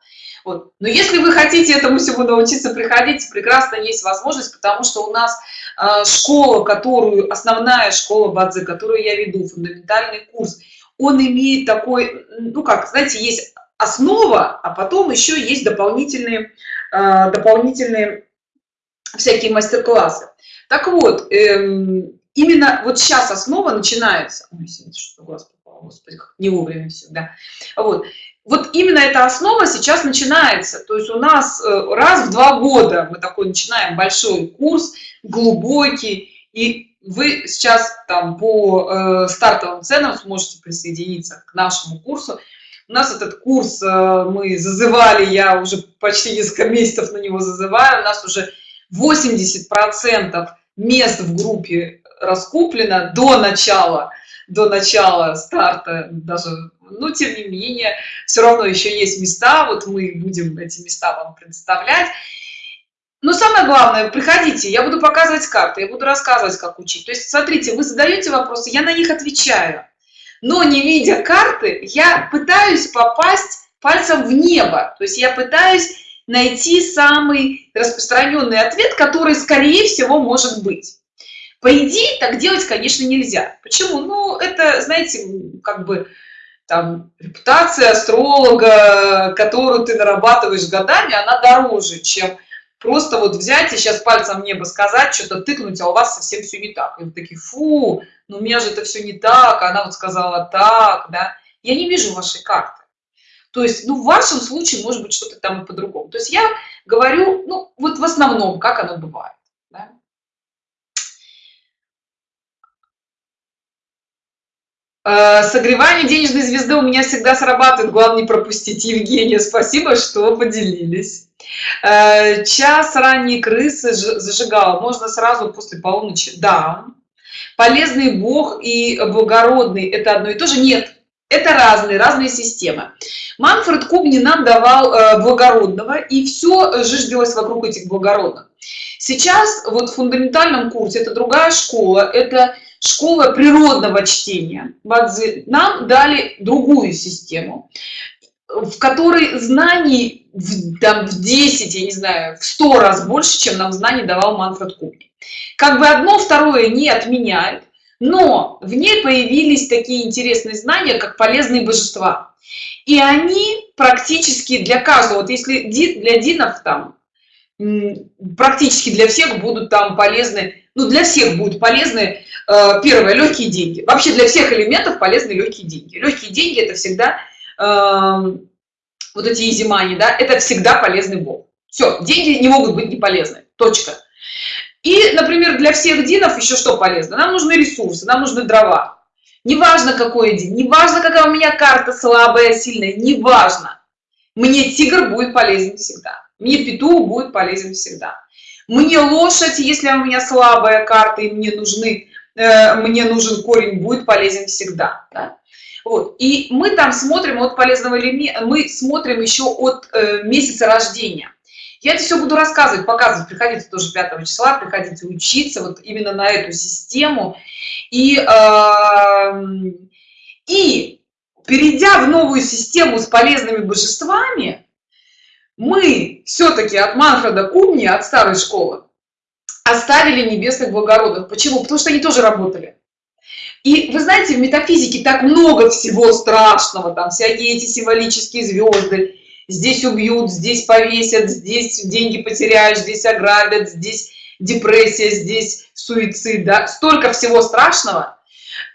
вот. Но если вы хотите этому всему научиться, приходите, прекрасно есть возможность, потому что у нас э, школа, которую, основная школа Бадзе, которую я веду, фундаментальный курс, он имеет такой, ну как, знаете, есть основа, а потом еще есть дополнительные, э, дополнительные всякие мастер-классы. Так вот, эм, именно вот сейчас основа начинается. Ой, что глаз попал, господи, не вовремя всегда. Вот вот именно эта основа сейчас начинается то есть у нас э, раз в два года мы такой начинаем большой курс глубокий и вы сейчас там по э, стартовым ценам сможете присоединиться к нашему курсу у нас этот курс э, мы зазывали я уже почти несколько месяцев на него зазываю у нас уже 80 процентов мест в группе раскуплено до начала до начала старта даже но тем не менее все равно еще есть места вот мы будем эти места вам представлять но самое главное приходите я буду показывать карты я буду рассказывать как учить. То есть смотрите вы задаете вопросы я на них отвечаю. Но не видя карты я пытаюсь попасть пальцем в небо. То есть я пытаюсь найти самый распространенный ответ который скорее всего может быть по идее так делать конечно нельзя. Почему? Ну это знаете как бы там репутация астролога которую ты нарабатываешь годами она дороже чем просто вот взять и сейчас пальцем небо сказать что-то тыкнуть а у вас совсем все не так. И вы такие фу ну у меня же это все не так она вот сказала так да. Я не вижу вашей карты. То есть ну в вашем случае может быть что-то там и по-другому. То есть я говорю ну вот в основном как оно бывает да? Э, согревание денежной звезды у меня всегда срабатывает. Главное не пропустить. Евгения спасибо что поделились. Э, час ранние крысы зажигала. Можно сразу после полуночи. Да. Полезный бог и благородный это одно и то же. Нет это разные разные системы. Манфред кубни нам давал э, благородного и все жиждилось вокруг этих благородных. Сейчас вот в фундаментальном курсе это другая школа это школа природного чтения. Бадзи нам дали другую систему в которой знаний в, там, в 10 я не знаю в 100 раз больше чем нам знаний давал манфред кубни как бы одно второе не отменяет но в ней появились такие интересные знания как полезные божества. И они практически для каждого вот если для динов там практически для всех будут там полезны ну для всех будут полезны первое легкие деньги. Вообще для всех элементов полезны легкие деньги. Легкие деньги это всегда э, вот эти изимани да это всегда полезный бог. Все деньги не могут быть не полезны точка. И например для всех динов еще что полезно? Нам нужны ресурсы нам нужны дрова. Неважно какой день неважно какая у меня карта слабая сильная неважно. Мне тигр будет полезен всегда. Мне петух будет полезен всегда. Мне лошадь если у меня слабая карта и мне нужны э, мне нужен корень будет полезен всегда да? вот. И мы там смотрим от полезного элемента мы смотрим еще от э, месяца рождения. Я это все буду рассказывать показывать. Приходите тоже 5 числа приходите учиться вот именно на эту систему. И э, и перейдя в новую систему с полезными божествами мы все-таки от манфреда кумни от старой школы оставили небесных благородных почему потому что они тоже работали и вы знаете в метафизике так много всего страшного там всякие эти символические звезды здесь убьют здесь повесят здесь деньги потеряешь здесь ограбят здесь депрессия здесь суицид да? столько всего страшного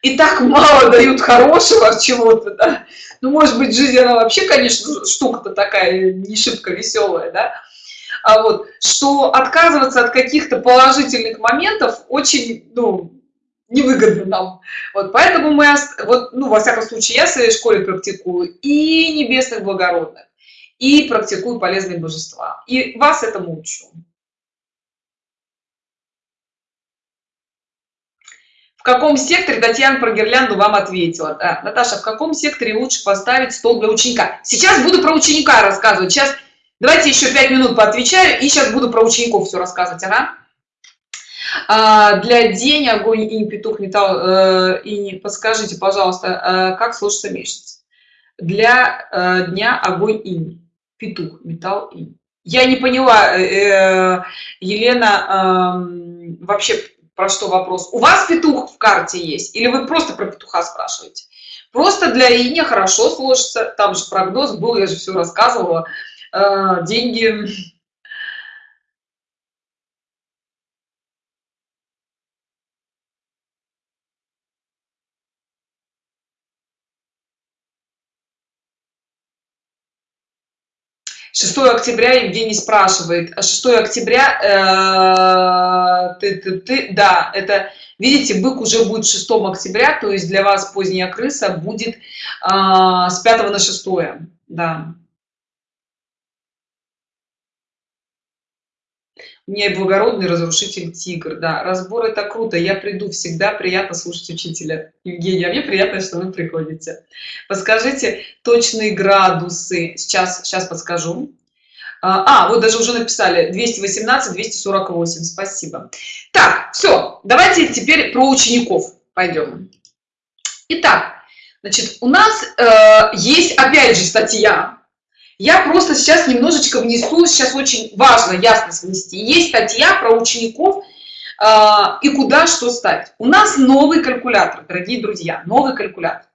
и так мало дают хорошего чего-то да? ну может быть жизнь она вообще конечно штука-то такая не шибко веселая да? А вот что отказываться от каких-то положительных моментов очень ну, невыгодно нам. Вот поэтому мы вот ну во всяком случае я в своей школе практикую и небесных благородных и практикую полезные божества. И вас этому учу. В каком секторе татьяна про гирлянду вам ответила? Да, наташа в каком секторе лучше поставить стол для ученика? Сейчас буду про ученика рассказывать. Сейчас давайте еще пять минут поотвечаю и сейчас буду про учеников все рассказывать ага. а, для день огонь и петух металл э, и подскажите пожалуйста э, как слушаться месяц для э, дня огонь и петух металл и я не поняла э, елена э, вообще про что вопрос? У вас петух в карте есть? Или вы просто про петуха спрашиваете? Просто для ине хорошо сложится там же прогноз был я же все рассказывала. э, деньги Шестое октября Евгений спрашивает. 6 октября, э, ты, ты, ты, да, это, видите, бык уже будет 6 октября, то есть для вас поздняя крыса будет э, с 5 на 6, да. У меня и благородный разрушитель тигр, да. Разбор это круто, я приду всегда, приятно слушать учителя. Евгения, а мне приятно, что вы приходите. Подскажите точные градусы, сейчас, сейчас подскажу. А, а, вот даже уже написали 218, 248, спасибо. Так, все, давайте теперь про учеников пойдем. Итак, значит, у нас э, есть опять же статья я просто сейчас немножечко внесу, сейчас очень важно ясность внести. Есть статья про учеников э, и куда что ставить. У нас новый калькулятор, дорогие друзья, новый калькулятор.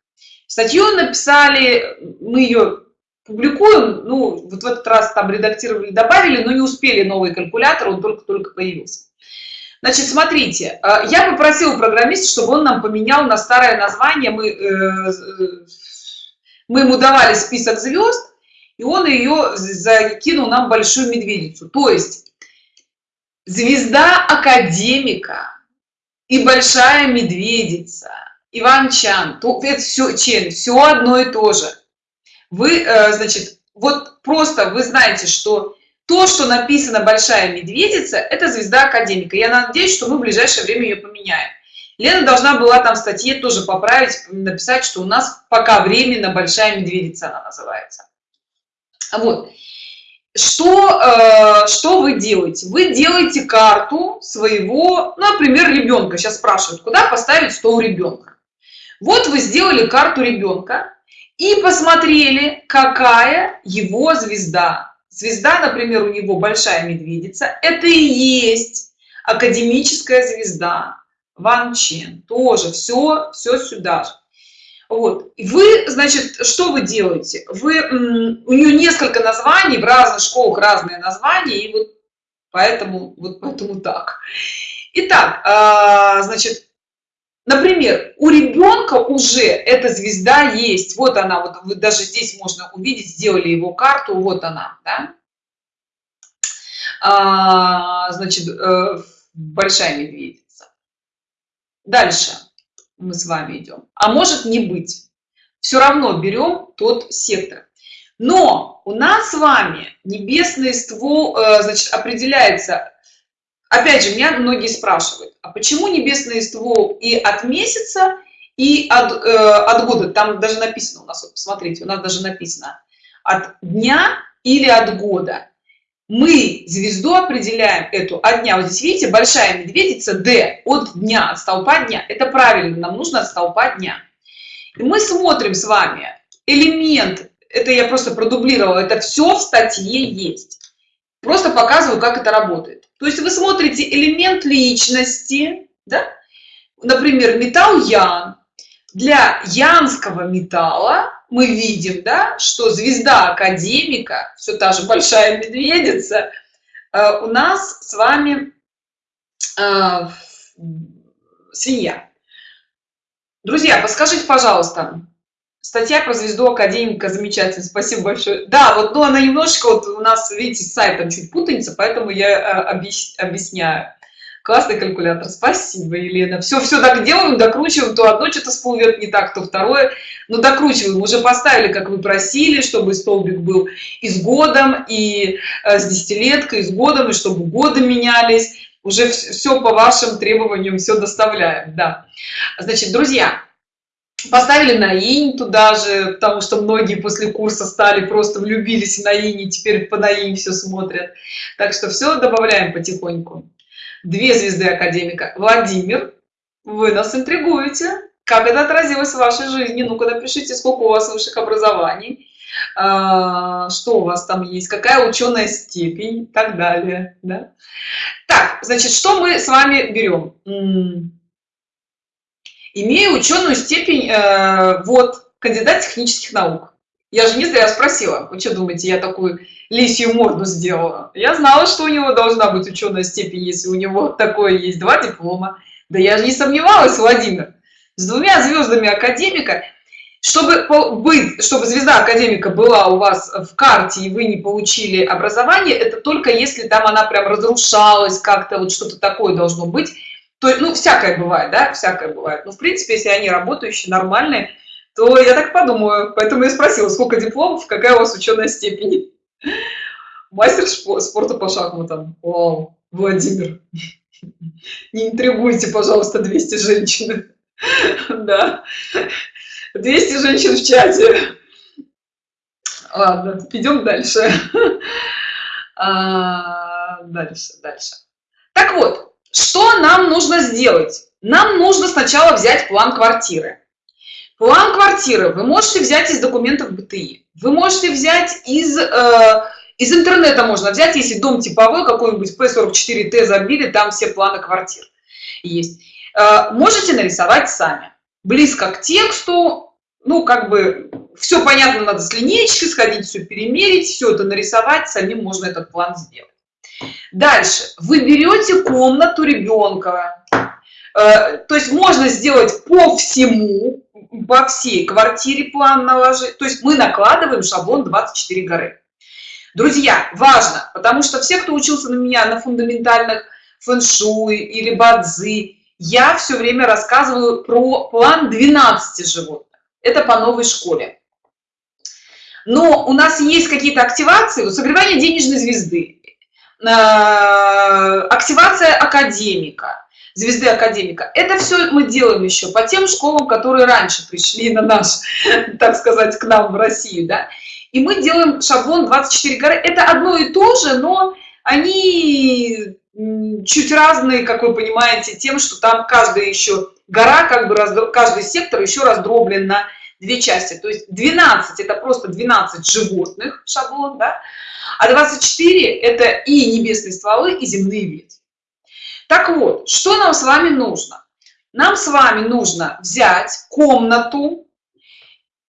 Статью написали, мы ее публикуем, ну, вот в этот раз там редактировали, добавили, но не успели новый калькулятор, он только-только появился. Значит, смотрите, я попросила программиста, чтобы он нам поменял на старое название, мы, э, мы ему давали список звезд, и он ее закинул нам большую медведицу. То есть звезда академика и большая медведица иван чан то это все чен все одно и то же. Вы э, значит вот просто вы знаете что то что написано большая медведица это звезда академика. Я надеюсь что мы в ближайшее время ее поменяем. Лена должна была там статье тоже поправить написать что у нас пока временно большая медведица она называется вот. Что, э, что вы делаете? Вы делаете карту своего, ну, например, ребенка. Сейчас спрашивают, куда поставить стол ребенка. Вот вы сделали карту ребенка и посмотрели, какая его звезда. Звезда, например, у него большая медведица. Это и есть академическая звезда. Ван Чен. Тоже все, все сюда же. Вот. Вы, значит, что вы делаете? Вы, у нее несколько названий, в разных школах разные названия, и вот поэтому, вот поэтому так. Итак, а, значит, например, у ребенка уже эта звезда есть. Вот она, вот вы даже здесь можно увидеть, сделали его карту, вот она, да? А, значит, э, большая медведица. Дальше мы с вами идем. А может не быть. Все равно берем тот сектор. Но у нас с вами небесный ствол э, значит определяется. Опять же меня многие спрашивают а почему небесный ствол и от месяца и от, э, от года? Там даже написано у нас вот посмотрите у нас даже написано. От дня или от года мы звезду определяем эту от дня. Вот здесь видите большая медведица d от дня от столпа дня. Это правильно нам нужно от столпа дня. И мы смотрим с вами элемент это я просто продублировала это все в статье есть. Просто показываю как это работает. То есть вы смотрите элемент личности да? например металл ян для янского металла мы видим да что звезда академика все та же большая медведица э, у нас с вами э, свинья. Друзья подскажите пожалуйста статья про звезду академика замечательно спасибо большое. Да вот ну она немножечко вот у нас видите с сайтом чуть путаница поэтому я э, объясняю классный калькулятор. Спасибо елена. Все все так делаем докручиваем. То одно что-то всплывет не так то второе. Но докручиваем. Уже поставили как вы просили чтобы столбик был и с годом и э, с десятилеткой и с годом и чтобы годы менялись. Уже все по вашим требованиям все доставляем да. Значит друзья поставили на инь туда же потому что многие после курса стали просто влюбились на инь теперь по на инь все смотрят. Так что все добавляем потихоньку две звезды академика. Владимир вы нас интригуете. Как это отразилось в вашей жизни? Ну-ка напишите сколько у вас высших образований а, что у вас там есть какая ученая степень и так далее да? так значит что мы с вами берем? Имею ученую степень э, вот кандидат технических наук. Я же не зря спросила. Вы что думаете я такую лисью морду сделала. Я знала что у него должна быть ученая степень если у него такое есть два диплома. Да я же не сомневалась владимир. С двумя звездами академика чтобы быть чтобы звезда академика была у вас в карте и вы не получили образование это только если там она прям разрушалась как-то вот что-то такое должно быть. То ну всякое бывает да всякое бывает. Но в принципе если они работающие нормальные то я так подумаю. Поэтому я спросила сколько дипломов какая у вас ученая степень мастер спорта по шахматам. Вау, владимир. Не интригуйте пожалуйста 200 женщин. Да. 200 женщин в чате. Ладно идем дальше. А, дальше дальше. Так вот что нам нужно сделать? Нам нужно сначала взять план квартиры. План квартиры вы можете взять из документов БТИ. Вы можете взять из, э, из интернета, можно взять, если дом типовой, какой-нибудь P44T забили, там все планы квартир есть. Э, можете нарисовать сами. Близко к тексту, ну, как бы, все понятно, надо с линейки сходить, все перемерить, все это нарисовать, самим можно этот план сделать. Дальше. Вы берете комнату ребенка. Э, то есть можно сделать по всему, по всей квартире план наложить. То есть мы накладываем шаблон 24 горы. Друзья, важно, потому что все, кто учился на меня на фундаментальных фэн-шуй или бадзи, я все время рассказываю про план 12 животных. Это по новой школе. Но у нас есть какие-то активации, вот согревание денежной звезды, Э, активация академика звезды академика. Это все мы делаем еще по тем школам которые раньше пришли на наш так сказать к нам в россию да. И мы делаем шаблон 24 горы это одно и то же но они чуть разные как вы понимаете тем что там каждая еще гора как бы раз каждый сектор еще раздроблен на две части. То есть 12 это просто 12 животных шаблон да? а 24 это и небесные стволы и земные ветви так вот что нам с вами нужно? Нам с вами нужно взять комнату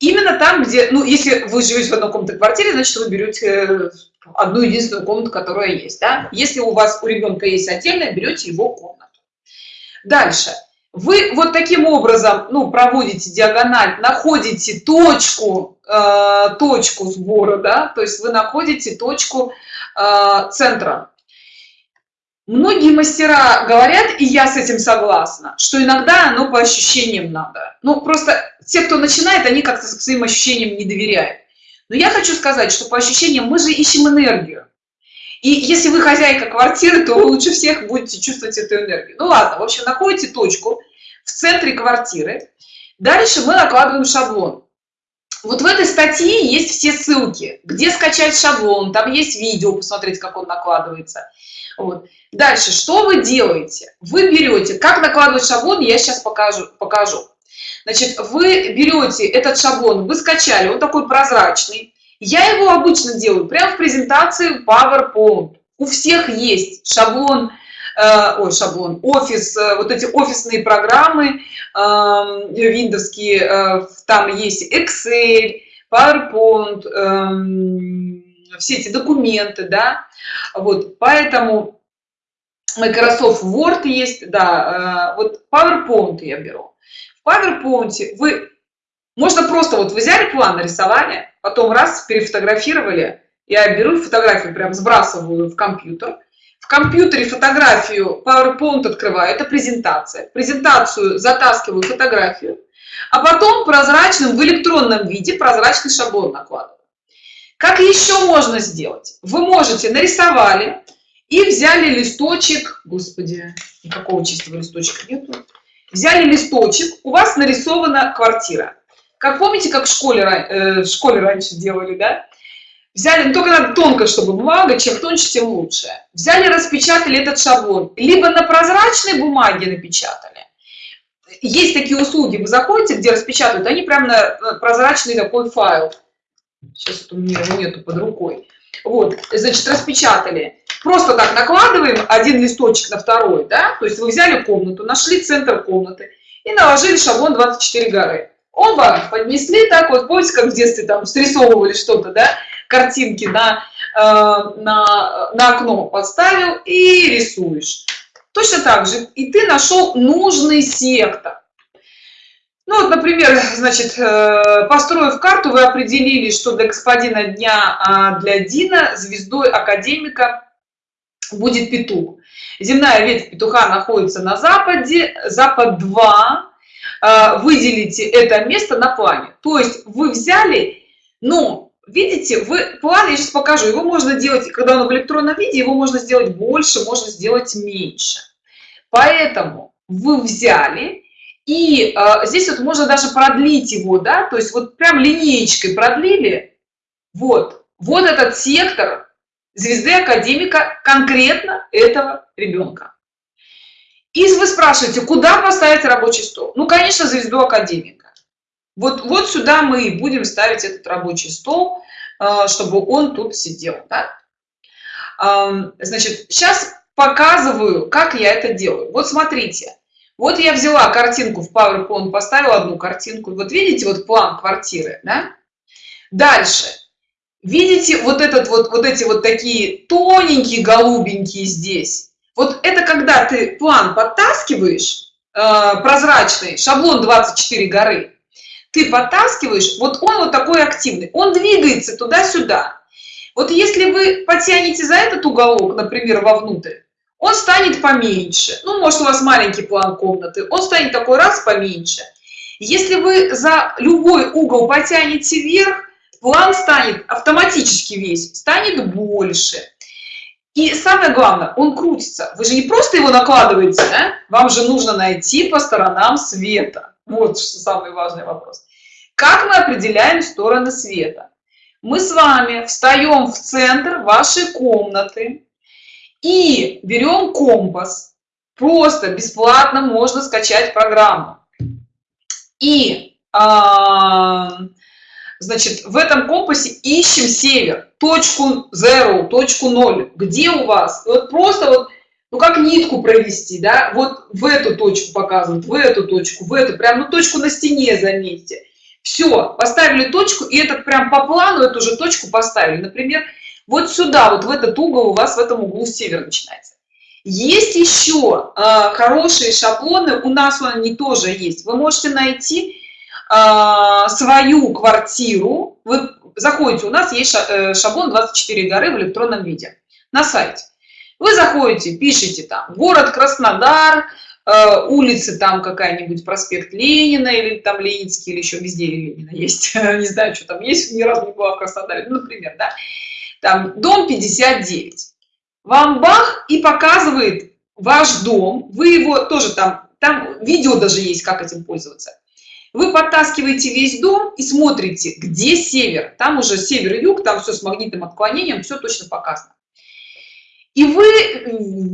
именно там где ну если вы живете в одной комнате квартире значит вы берете э, одну единственную комнату которая есть да? если у вас у ребенка есть отдельная берете его комнату. Дальше. Вы вот таким образом ну проводите диагональ находите точку э, точку сбора да? То есть вы находите точку э, центра многие мастера говорят и я с этим согласна что иногда оно по ощущениям надо ну просто те кто начинает они как-то своим ощущениям не доверяют но я хочу сказать что по ощущениям мы же ищем энергию И если вы хозяйка квартиры, то вы лучше всех будете чувствовать эту энергию. Ну ладно, в общем, находите точку в центре квартиры. Дальше мы накладываем шаблон. Вот в этой статье есть все ссылки, где скачать шаблон, там есть видео, посмотреть, как он накладывается. Вот. Дальше, что вы делаете? Вы берете, как накладывать шаблон, я сейчас покажу. покажу. Значит, вы берете этот шаблон, вы скачали, он такой прозрачный. Я его обычно делаю прямо в презентации PowerPoint. У всех есть шаблон, э, ой, шаблон, офис, э, вот эти офисные программы э, виндовские, э, там есть Excel, PowerPoint, э, все эти документы, да, вот, поэтому Microsoft Word есть, да, э, вот PowerPoint я беру. В PowerPoint вы, можно просто вот взяли план, нарисовали, потом раз, перефотографировали, я беру фотографию, прям сбрасываю в компьютер, в компьютере фотографию PowerPoint открываю, это презентация. Презентацию затаскиваю фотографию, а потом прозрачным в электронном виде прозрачный шаблон накладываю. Как еще можно сделать? Вы можете нарисовали и взяли листочек, господи, никакого чистого листочка нету, взяли листочек, у вас нарисована квартира. Как помните, как в школе, э, в школе раньше делали, да? Взяли, ну только надо тонко, чтобы бумага, чем тоньше, тем лучше. Взяли, распечатали этот шаблон, либо на прозрачной бумаге напечатали. Есть такие услуги, вы заходите, где распечатывают, они прям на прозрачный такой файл. Сейчас вот у меня его нету под рукой. Вот, значит, распечатали. Просто так накладываем один листочек на второй, да, то есть вы взяли комнату, нашли центр комнаты и наложили шаблон 24 горы. Вам поднесли так вот, помните, как в детстве там срисовывали что-то, да, картинки на, э, на, на окно подставил и рисуешь. Точно так же. И ты нашел нужный сектор. Ну вот, например, значит, э, построив карту, вы определили, что для господина дня а для Дина звездой академика будет петух. Земная ветвь петуха находится на западе, запад 2. Э, выделите это место на плане. То есть вы взяли, ну, видите, вы план, я сейчас покажу, его можно делать, когда он в электронном виде, его можно сделать больше, можно сделать меньше. Поэтому вы взяли, и э, здесь вот можно даже продлить его, да, то есть вот прям линеечкой продлили, вот, вот этот сектор звезды академика конкретно этого ребенка. И вы спрашиваете, куда поставить рабочий стол? Ну, конечно, звезду академика. Вот, вот сюда мы и будем ставить этот рабочий стол, а, чтобы он тут сидел. Да? Значит, сейчас показываю, как я это делаю. Вот смотрите. Вот я взяла картинку в PowerPoint, поставила одну картинку. Вот видите, вот план квартиры, да? Дальше. Видите вот этот вот, вот эти вот такие тоненькие голубенькие здесь? Вот это когда ты план подтаскиваешь, э, прозрачный, шаблон 24 горы, ты подтаскиваешь, вот он вот такой активный, он двигается туда-сюда. Вот если вы потянете за этот уголок, например, вовнутрь, он станет поменьше. Ну, может, у вас маленький план комнаты, он станет такой раз поменьше. Если вы за любой угол потянете вверх, план станет автоматически весь, станет больше. И самое главное, он крутится. Вы же не просто его накладываете, да? вам же нужно найти по сторонам света. Вот самый важный вопрос. Как мы определяем стороны света? Мы с вами встаем в центр вашей комнаты и берем компас. Просто бесплатно можно скачать программу. И, а, значит, в этом компасе ищем север, точку zero, точку 0. Где у вас? Вот просто вот ну как нитку провести, да, вот в эту точку показывают, в эту точку, в эту, прям, ну точку на стене заметьте. Все, поставили точку, и этот прям по плану эту же точку поставили. Например, вот сюда, вот в этот угол у вас в этом углу север начинается. Есть еще э, хорошие шаблоны, у нас они тоже есть. Вы можете найти э, свою квартиру, вы заходите, у нас есть э, шаблон 24 горы в электронном виде на сайте. Вы заходите, пишите там город Краснодар, э, улицы там какая-нибудь, проспект Ленина или там Ленинский, или еще везде Ленина есть, не знаю, что там есть, ни разу не была в Краснодаре, ну, например, да, там дом 59. вам бах и показывает ваш дом, вы его тоже там, там видео даже есть, как этим пользоваться. Вы подтаскиваете весь дом и смотрите, где север. Там уже север и юг, там все с магнитным отклонением, все точно показано. И вы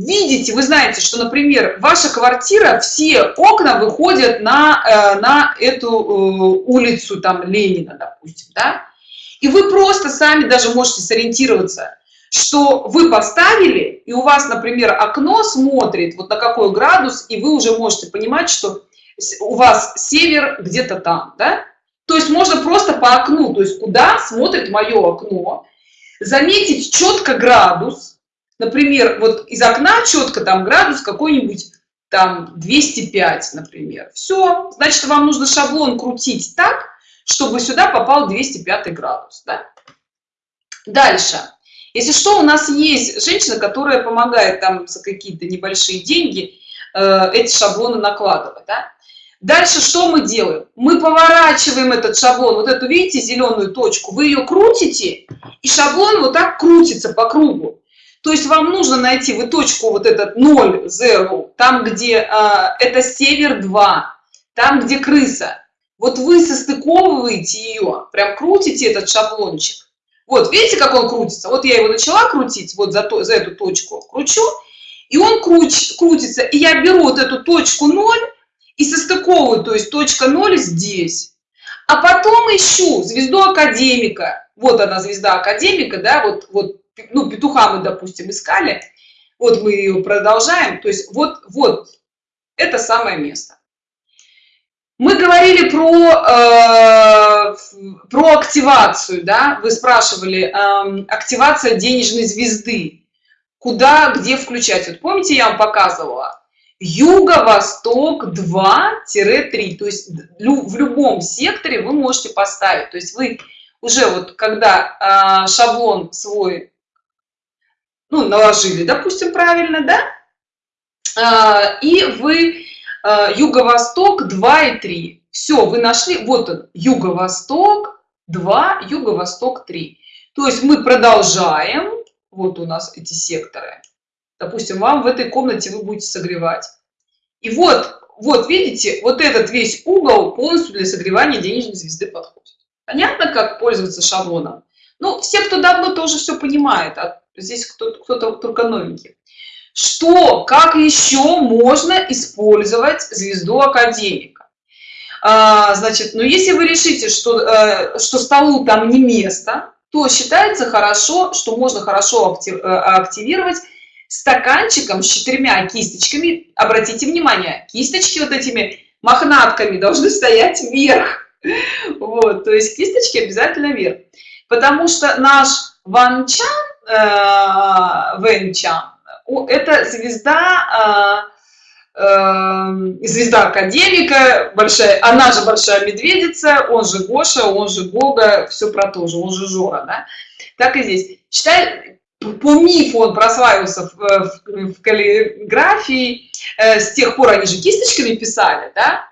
видите, вы знаете, что, например, ваша квартира, все окна выходят на, э, на эту э, улицу, там, Ленина, допустим, да? И вы просто сами даже можете сориентироваться, что вы поставили, и у вас, например, окно смотрит вот на какой градус, и вы уже можете понимать, что у вас север где-то там, да? То есть можно просто по окну, то есть куда смотрит мое окно, заметить четко градус, например, вот из окна четко там градус какой-нибудь там 205, например. Все, значит, вам нужно шаблон крутить так, чтобы сюда попал 205 градус. Да? Дальше. Если что, у нас есть женщина, которая помогает там за какие-то небольшие деньги э, эти шаблоны накладывать. Да? Дальше что мы делаем? Мы поворачиваем этот шаблон, вот эту, видите, зеленую точку, вы ее крутите, и шаблон вот так крутится по кругу. То есть вам нужно найти вы точку вот этот 0, 0, там, где э, это север 2, там, где крыса. Вот вы состыковываете ее, прям крутите этот шаблончик. Вот, видите, как он крутится? Вот я его начала крутить, вот за, то, за эту точку кручу, и он круч, крутится. И я беру вот эту точку 0 и состыковываю, то есть точка 0 здесь. А потом ищу звезду академика. Вот она, звезда академика, да, вот, вот ну, петуха мы, допустим, искали, вот мы ее продолжаем, то есть вот, вот, это самое место. Мы говорили про, э, про активацию, да, вы спрашивали, э, активация денежной звезды, куда, где включать. Вот помните, я вам показывала? Юго-восток 2-3, то есть в любом секторе вы можете поставить. То есть вы уже вот когда э, шаблон свой ну, наложили, допустим, правильно, да? А, и вы юго-восток 2 и 3. Все, вы нашли, вот он, юго-восток 2, юго-восток 3. То есть мы продолжаем, вот у нас эти секторы. Допустим, вам в этой комнате вы будете согревать. И вот, вот видите, вот этот весь угол полностью для согревания денежной звезды подходит. Понятно, как пользоваться шаблоном? Ну, все, кто давно тоже все понимает, а здесь кто-то кто только новенький. Что, как еще можно использовать звезду академика? А, значит, ну если вы решите, что, э, что столу там не место, то считается хорошо, что можно хорошо э, активировать стаканчиком с четырьмя кисточками. Обратите внимание, кисточки вот этими мохнатками должны стоять вверх. Вот, то есть кисточки обязательно вверх. Потому что наш Ван Чан Э, Вэнчан. Это звезда, э, э, звезда академика, большая, она же большая медведица, он же Гоша, он же Гога, все про то же, он же Жора, да? Так и здесь. Читай, по мифу он прославился в, в, в каллиграфии, с тех пор они же кисточками писали, да?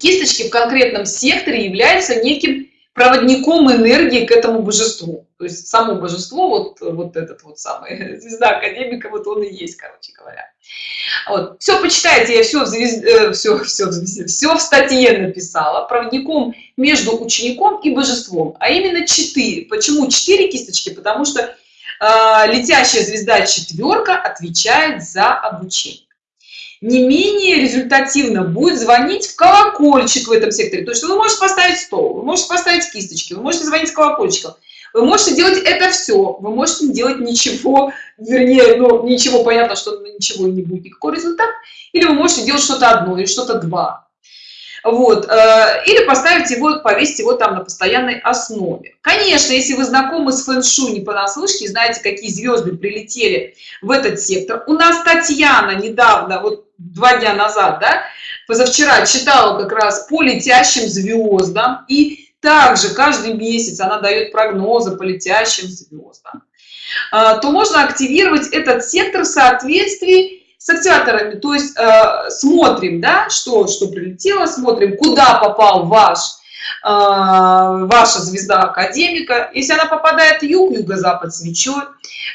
Кисточки в конкретном секторе являются неким проводником энергии к этому божеству. То есть само божество, вот, вот этот вот самый, звезда академика, вот он и есть, короче говоря. Вот. Все почитайте, я все в, звезд... все, все, все в статье написала. Проводником между учеником и божеством, а именно четыре. Почему четыре кисточки? Потому что э, летящая звезда четверка отвечает за обучение не менее результативно будет звонить в колокольчик в этом секторе. То есть вы можете поставить стол, вы можете поставить кисточки, вы можете звонить колокольчиком, вы можете делать это все, вы можете делать ничего, вернее, ну, ничего, понятно, что ничего не будет никакой результат, или вы можете делать что-то одно или что-то два. Вот. Э, или поставить его, повесить его там на постоянной основе. Конечно, если вы знакомы с фэн-шуй не понаслышке, знаете, какие звезды прилетели в этот сектор. У нас Татьяна недавно, вот два дня назад, да, позавчера читала как раз по летящим звездам. И также каждый месяц она дает прогнозы по летящим звездам. А, то можно активировать этот сектор в соответствии с активаторами. То есть э, смотрим, да, что, что прилетело, смотрим, куда попал ваш ваша звезда академика. Если она попадает юг, юго-запад свечой,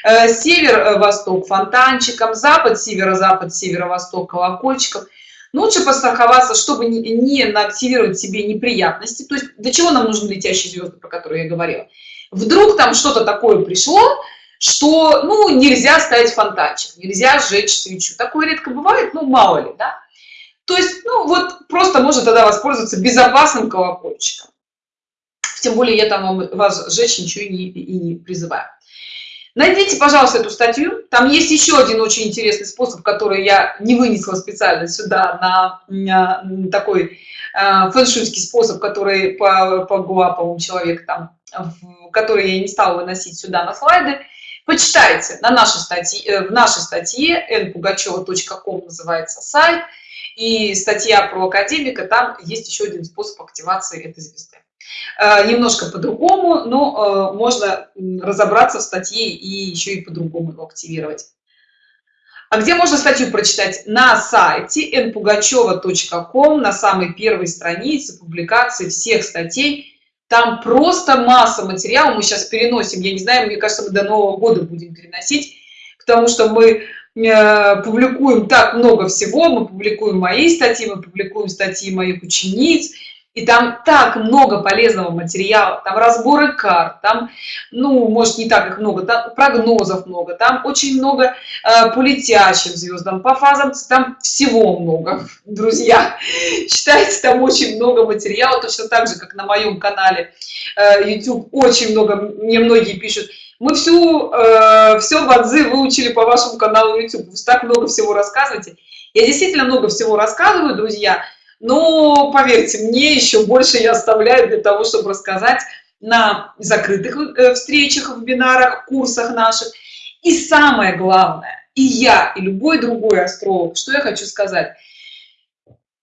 э, север-восток фонтанчиком, запад, северо-запад, северо-восток колокольчиком. Лучше постраховаться, чтобы не, не активировать себе неприятности. То есть для чего нам нужны летящие звезды, про которые я говорила? Вдруг там что-то такое пришло, что ну нельзя ставить фонтанчик нельзя сжечь свечу такое редко бывает ну мало ли да то есть ну вот просто можно тогда воспользоваться безопасным колокольчиком тем более я там вас сжечь ничего не, и не призываю найдите пожалуйста эту статью. Там есть еще один очень интересный способ который я не вынесла специально сюда на, на такой э, фэншуйский способ который по, по гуаповому человек там в, который я не стала выносить сюда на слайды. Почитайте на нашей статье э, в нашей статье npugacheva.com называется сайт. И статья про академика там есть еще один способ активации этой звезды немножко по-другому но э, можно разобраться в статье и еще и по-другому его активировать. А где можно статью прочитать? На сайте npugacheva.com на самой первой странице публикации всех статей. Там просто масса материала мы сейчас переносим я не знаю мне кажется мы до нового года будем переносить потому что мы э, публикуем так много всего. Мы публикуем мои статьи мы публикуем статьи моих учениц и там так много полезного материала там разборы карт там ну может не так их много там прогнозов много там очень много э, по летящим звездам по фазам там всего много друзья. Читайте там очень много материала точно так же как на моем канале э, youtube очень много мне многие пишут. Мы всю э, все бадзы выучили по вашему каналу youtube вы так много всего рассказываете. Я действительно много всего рассказываю друзья но поверьте мне еще больше я оставляю для того чтобы рассказать на закрытых э, встречах вебинарах курсах наших. И самое главное и я и любой другой астролог что я хочу сказать.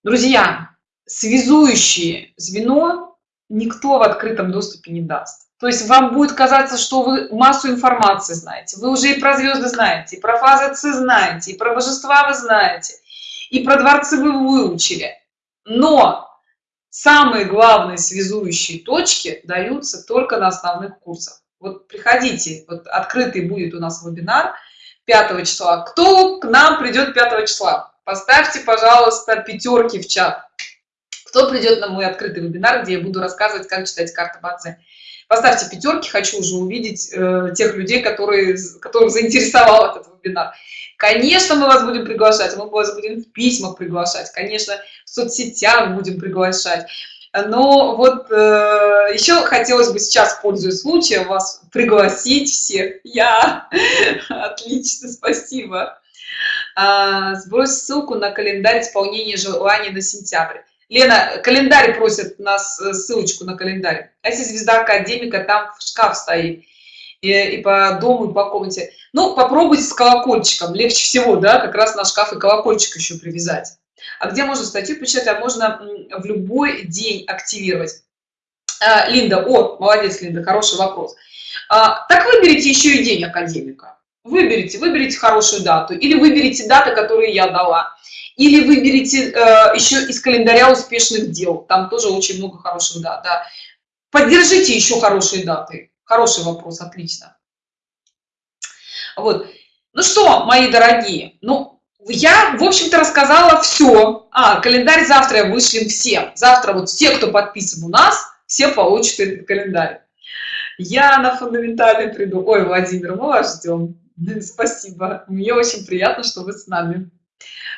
Друзья связующее звено никто в открытом доступе не даст. То есть вам будет казаться что вы массу информации знаете. Вы уже и про звезды знаете и про фазы Ц знаете и про божества вы знаете и про дворцы вы выучили но самые главные связующие точки даются только на основных курсах. Вот приходите вот открытый будет у нас вебинар 5 числа. Кто к нам придет 5 числа? Поставьте пожалуйста пятерки в чат. Кто придет на мой открытый вебинар где я буду рассказывать как читать карты бадзе поставьте пятерки хочу уже увидеть э, тех людей которые которых заинтересовал этот вебинар. Конечно мы вас будем приглашать мы вас будем в письмах приглашать конечно в соцсетях будем приглашать. Но вот э, еще хотелось бы сейчас пользуясь случаем вас пригласить всех. Я! Отлично спасибо. А, сбрось ссылку на календарь исполнения желаний на сентябрь лена календарь просит нас э, ссылочку на календарь. А если звезда академика там в шкаф стоит и, и по дому и по комнате. Ну попробуйте с колокольчиком. Легче всего да как раз на шкаф и колокольчик еще привязать. А где можно статью почитать а можно в любой день активировать. А, линда о молодец линда хороший вопрос. А, так выберите еще и день академика. Выберите выберите хорошую дату или выберите даты которые я дала или выберите э, еще из календаря успешных дел. Там тоже очень много хороших дат да. поддержите еще хорошие даты. Хороший вопрос отлично. Вот. Ну что мои дорогие? Ну я в общем-то рассказала все а календарь завтра вышлем всем. Завтра вот все кто подписан у нас все получат этот календарь. Я на фундаментальный приду. Ой владимир мы вас ждем спасибо. Мне очень приятно что вы с нами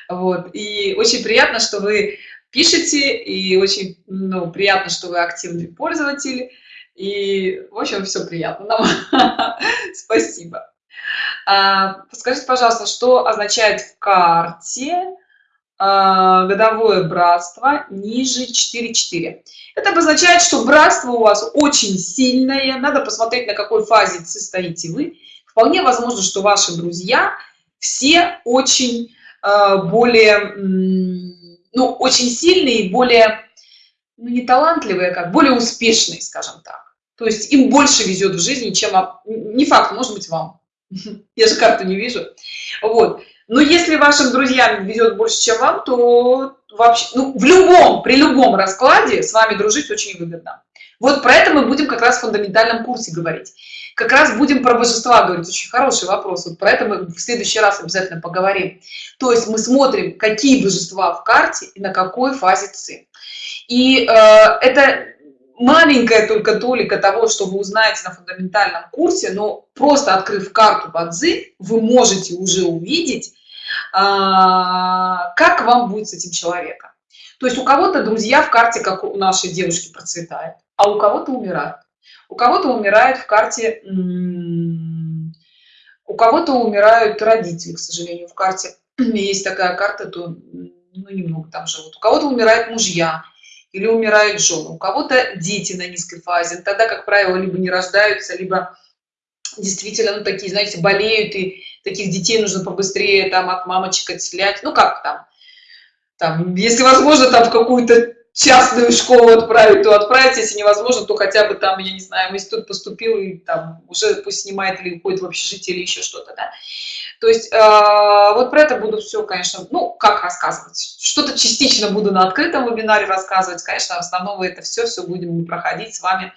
вот и очень приятно что вы пишете и очень ну, приятно что вы активный пользователь и в общем все приятно нам спасибо а, подскажите пожалуйста что означает в карте а, годовое братство ниже 4,4. Это обозначает, что братство у вас очень сильное. Надо посмотреть, на какой фазе состоите вы. Вполне возможно, что ваши друзья все очень более, ну, очень сильные, более, ну, не талантливые, а как, более успешные, скажем так. То есть им больше везет в жизни, чем, не факт, может быть, вам. Я же карту не вижу. Вот. но если вашим друзьям везет больше чем вам то вообще ну, в любом при любом раскладе с вами дружить очень выгодно вот про это мы будем как раз в фундаментальном курсе говорить как раз будем про божества говорить. Очень хороший вопрос. Вот про это мы в следующий раз обязательно поговорим. То есть мы смотрим какие божества в карте и на какой фазе ци. И э, это маленькая только толика того что вы узнаете на фундаментальном курсе но просто открыв карту бадзи вы можете уже увидеть а, как вам будет с этим человеком. То есть у кого-то друзья в карте как у нашей девушки процветает а у кого-то умирают у кого-то умирает в карте у кого-то умирают родители к сожалению в карте. Есть такая карта то ну, немного там живут. У кого-то умирают мужья или умирают жены у кого-то дети на низкой фазе. Тогда как правило либо не рождаются либо действительно ну, такие знаете болеют и таких детей нужно побыстрее там от мамочек отселять. Ну как там? Там если возможно там в какую-то частную школу отправить то отправить если невозможно то хотя бы там я не знаю в институт поступил и там уже пусть снимает или уходит в общежитие или еще что-то да? то есть э, вот про это буду все конечно ну как рассказывать. Что-то частично буду на открытом вебинаре рассказывать. Конечно основного это все все будем проходить с вами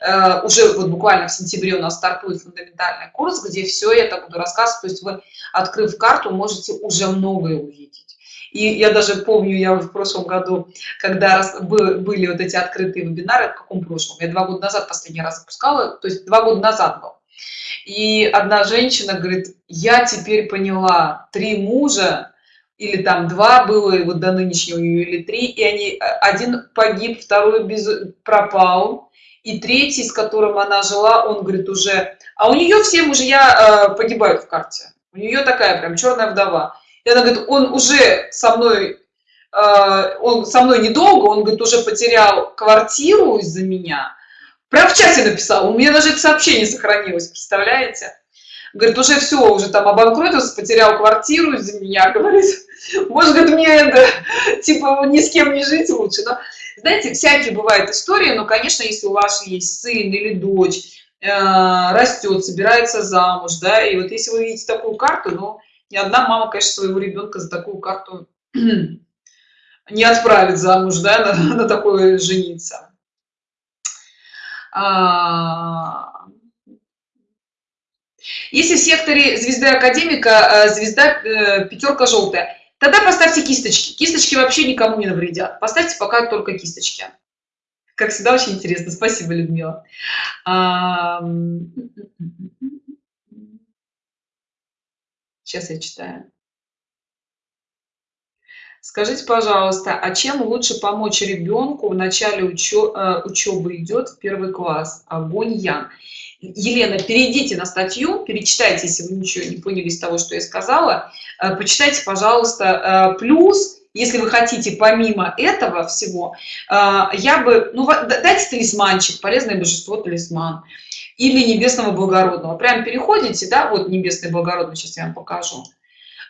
э, уже вот буквально в сентябре у нас стартует фундаментальный курс где все это буду рассказывать. То есть вы открыв карту можете уже многое увидеть и я даже помню, я в прошлом году, когда были вот эти открытые вебинары, в каком прошлом? Я два года назад последний раз запускала, то есть два года назад был. И одна женщина говорит, я теперь поняла, три мужа, или там два было, и вот до нынешнего или три, и они, один погиб, второй без, пропал, и третий, с которым она жила, он говорит уже, а у нее все мужья э, погибают в карте. У нее такая прям черная вдова. Она говорит, он уже со мной, э, он со мной недолго, он говорит, уже потерял квартиру из-за меня. Прям в чате написал, у меня даже это сообщение сохранилось, представляете? Говорит, уже все, уже там обанкротился, потерял квартиру из-за меня, говорит. Может, говорит, мне это, типа, ни с кем не жить лучше. Но, знаете, всякие бывают истории, но, конечно, если у вас есть сын или дочь, э, растет, собирается замуж, да, и вот если вы видите такую карту, ну, ни одна мама, конечно, своего ребенка за такую карту не отправит замуж, да, на, на такое жениться. А... Если в секторе звезды академика э, звезда э, пятерка желтая, тогда поставьте кисточки. Кисточки вообще никому не навредят. Поставьте пока только кисточки. Как всегда, очень интересно. Спасибо, Людмила. А... Сейчас я читаю. Скажите, пожалуйста, а чем лучше помочь ребенку в начале учебы, э, учебы идет в первый класс? Огонь Ян. Елена, перейдите на статью, перечитайте, если вы ничего не поняли из того, что я сказала. Э, почитайте, пожалуйста, э, плюс, если вы хотите помимо этого всего, я бы, ну, дайте талисманчик, полезное божество талисман или небесного благородного. Прям переходите да вот небесный благородный сейчас я вам покажу.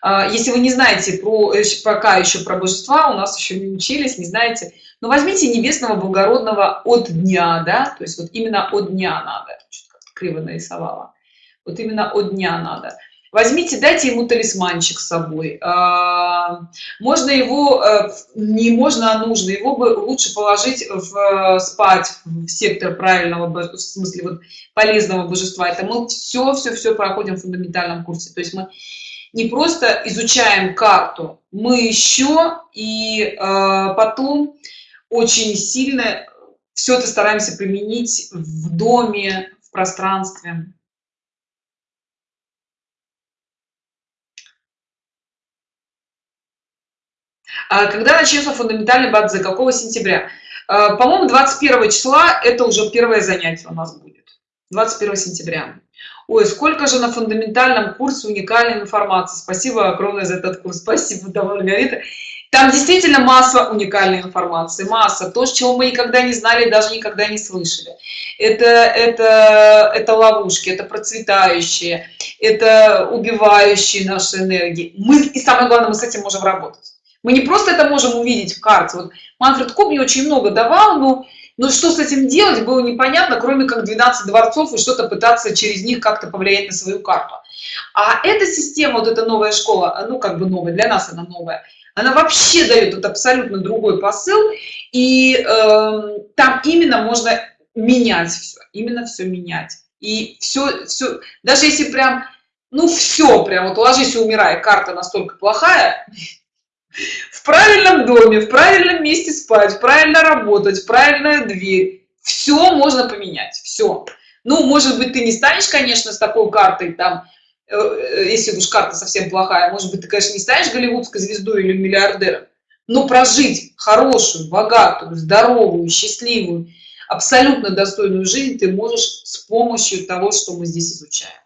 А, если вы не знаете про э, пока еще про божества у нас еще не учились не знаете но возьмите небесного благородного от дня да то есть вот именно от дня надо. Криво нарисовала. Вот именно от дня надо возьмите дайте ему талисманчик с собой. А, можно его э, не можно а нужно его бы лучше положить в спать в сектор правильного в смысле вот полезного божества. Это мы все все все проходим в фундаментальном курсе. То есть мы не просто изучаем карту мы еще и э, потом очень сильно все это стараемся применить в доме в пространстве А когда начнется фундаментальный бадзе какого сентября? А, по-моему 21 числа это уже первое занятие у нас будет. 21 сентября. Ой сколько же на фундаментальном курсе уникальной информации. Спасибо огромное за этот курс. Спасибо довольно говорит там действительно масса уникальной информации масса. То чего мы никогда не знали даже никогда не слышали. Это это это ловушки это процветающие это убивающие наши энергии. Мы и самое главное мы с этим можем работать мы не просто это можем увидеть в карте вот манфред куб мне очень много давал но но что с этим делать было непонятно кроме как 12 дворцов и что-то пытаться через них как-то повлиять на свою карту А эта система, вот эта новая школа, ну как бы новая, для нас она новая, она вообще дает вот абсолютно другой посыл, и э, там именно можно менять все, именно все менять. И все, все, даже если прям, ну все, прям вот ложись и умирай, карта настолько плохая, в правильном доме, в правильном месте спать, правильно работать, правильная дверь, все можно поменять, все. Ну, может быть, ты не станешь, конечно, с такой картой, там, э, э, если уж карта совсем плохая, может быть, ты, конечно, не станешь голливудской звездой или миллиардером, но прожить хорошую, богатую, здоровую, счастливую, абсолютно достойную жизнь ты можешь с помощью того, что мы здесь изучаем.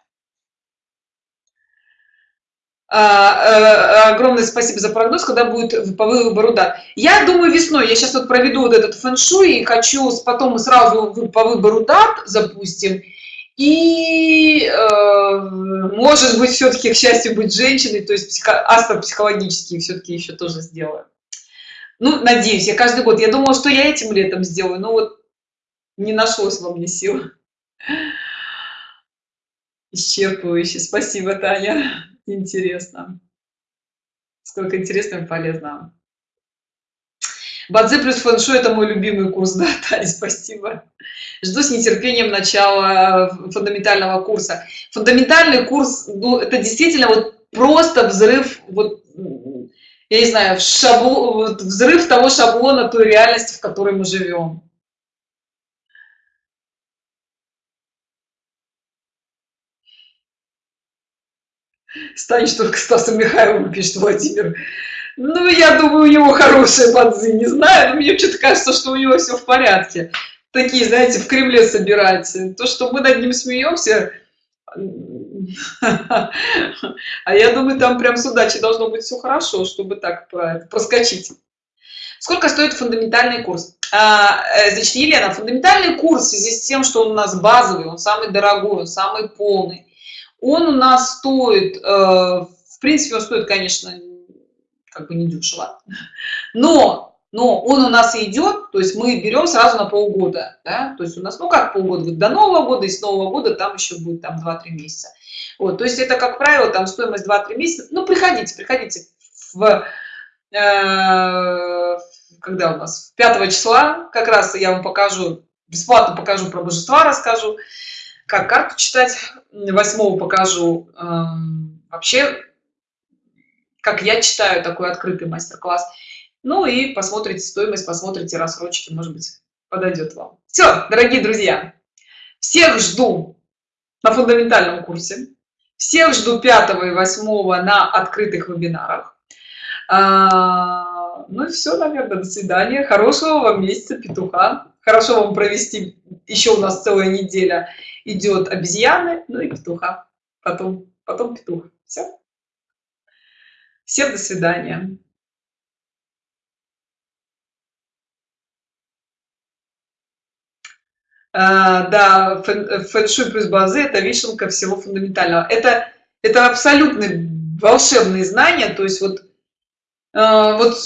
А, э, огромное спасибо за прогноз, когда будет по выбору дат. Я думаю весной, я сейчас вот проведу вот этот фэн-шуй и хочу потом сразу по выбору дат запустим. И э, может быть все-таки к счастью быть женщиной, то есть психо, астропсихологические все-таки еще тоже сделаю. Ну, надеюсь, я каждый год, я думала, что я этим летом сделаю, но вот не нашлось во мне сил. Исчерпывающе. Спасибо, Таня. Интересно. Сколько интересного и полезного. Бадзи плюс фэншу – это мой любимый курс, да, Таня, спасибо. Жду с нетерпением начала фундаментального курса. Фундаментальный курс, ну, это действительно вот просто взрыв, вот, я не знаю, шабло, вот взрыв того шаблона той реальности, в которой мы живем. Станешь только Стасом Михайловым, пишет Владимир. Ну, я думаю, у него хорошие бадзы, не знаю, но мне что-то кажется, что у него все в порядке. Такие, знаете, в Кремле собирать. То, что мы над ним смеемся, а я думаю, там прям с удачей должно быть все хорошо, чтобы так проскочить. Сколько стоит фундаментальный курс? А, э, значит, Елена, фундаментальный курс в связи с тем, что он у нас базовый, он самый дорогой, он самый полный, он у нас стоит, э, в принципе, он стоит, конечно, как бы не дешево, но, но он у нас идет, то есть мы берем сразу на полгода, да, то есть у нас, ну как полгода, до Нового года, и с Нового года там еще будет там 2-3 месяца. Вот, то есть это, как правило, там стоимость 2-3 месяца, ну приходите, приходите в, э, когда у нас, 5 числа, как раз я вам покажу, бесплатно покажу про божества, расскажу, как карту читать. Восьмого покажу эм, вообще, как я читаю такой открытый мастер-класс. Ну и посмотрите стоимость, посмотрите рассрочки, может быть, подойдет вам. Все, дорогие друзья, всех жду на фундаментальном курсе. Всех жду 5 и 8 на открытых вебинарах. А, ну и все, наверное, до свидания. Хорошего вам месяца петуха. Хорошо вам провести, еще у нас целая неделя идет обезьяны, ну и петуха. Потом, потом петух. Все. Всем до свидания. А, да, фэн-шуй плюс базы – это вишенка всего фундаментального. Это, это абсолютно волшебные знания, то есть вот, а, вот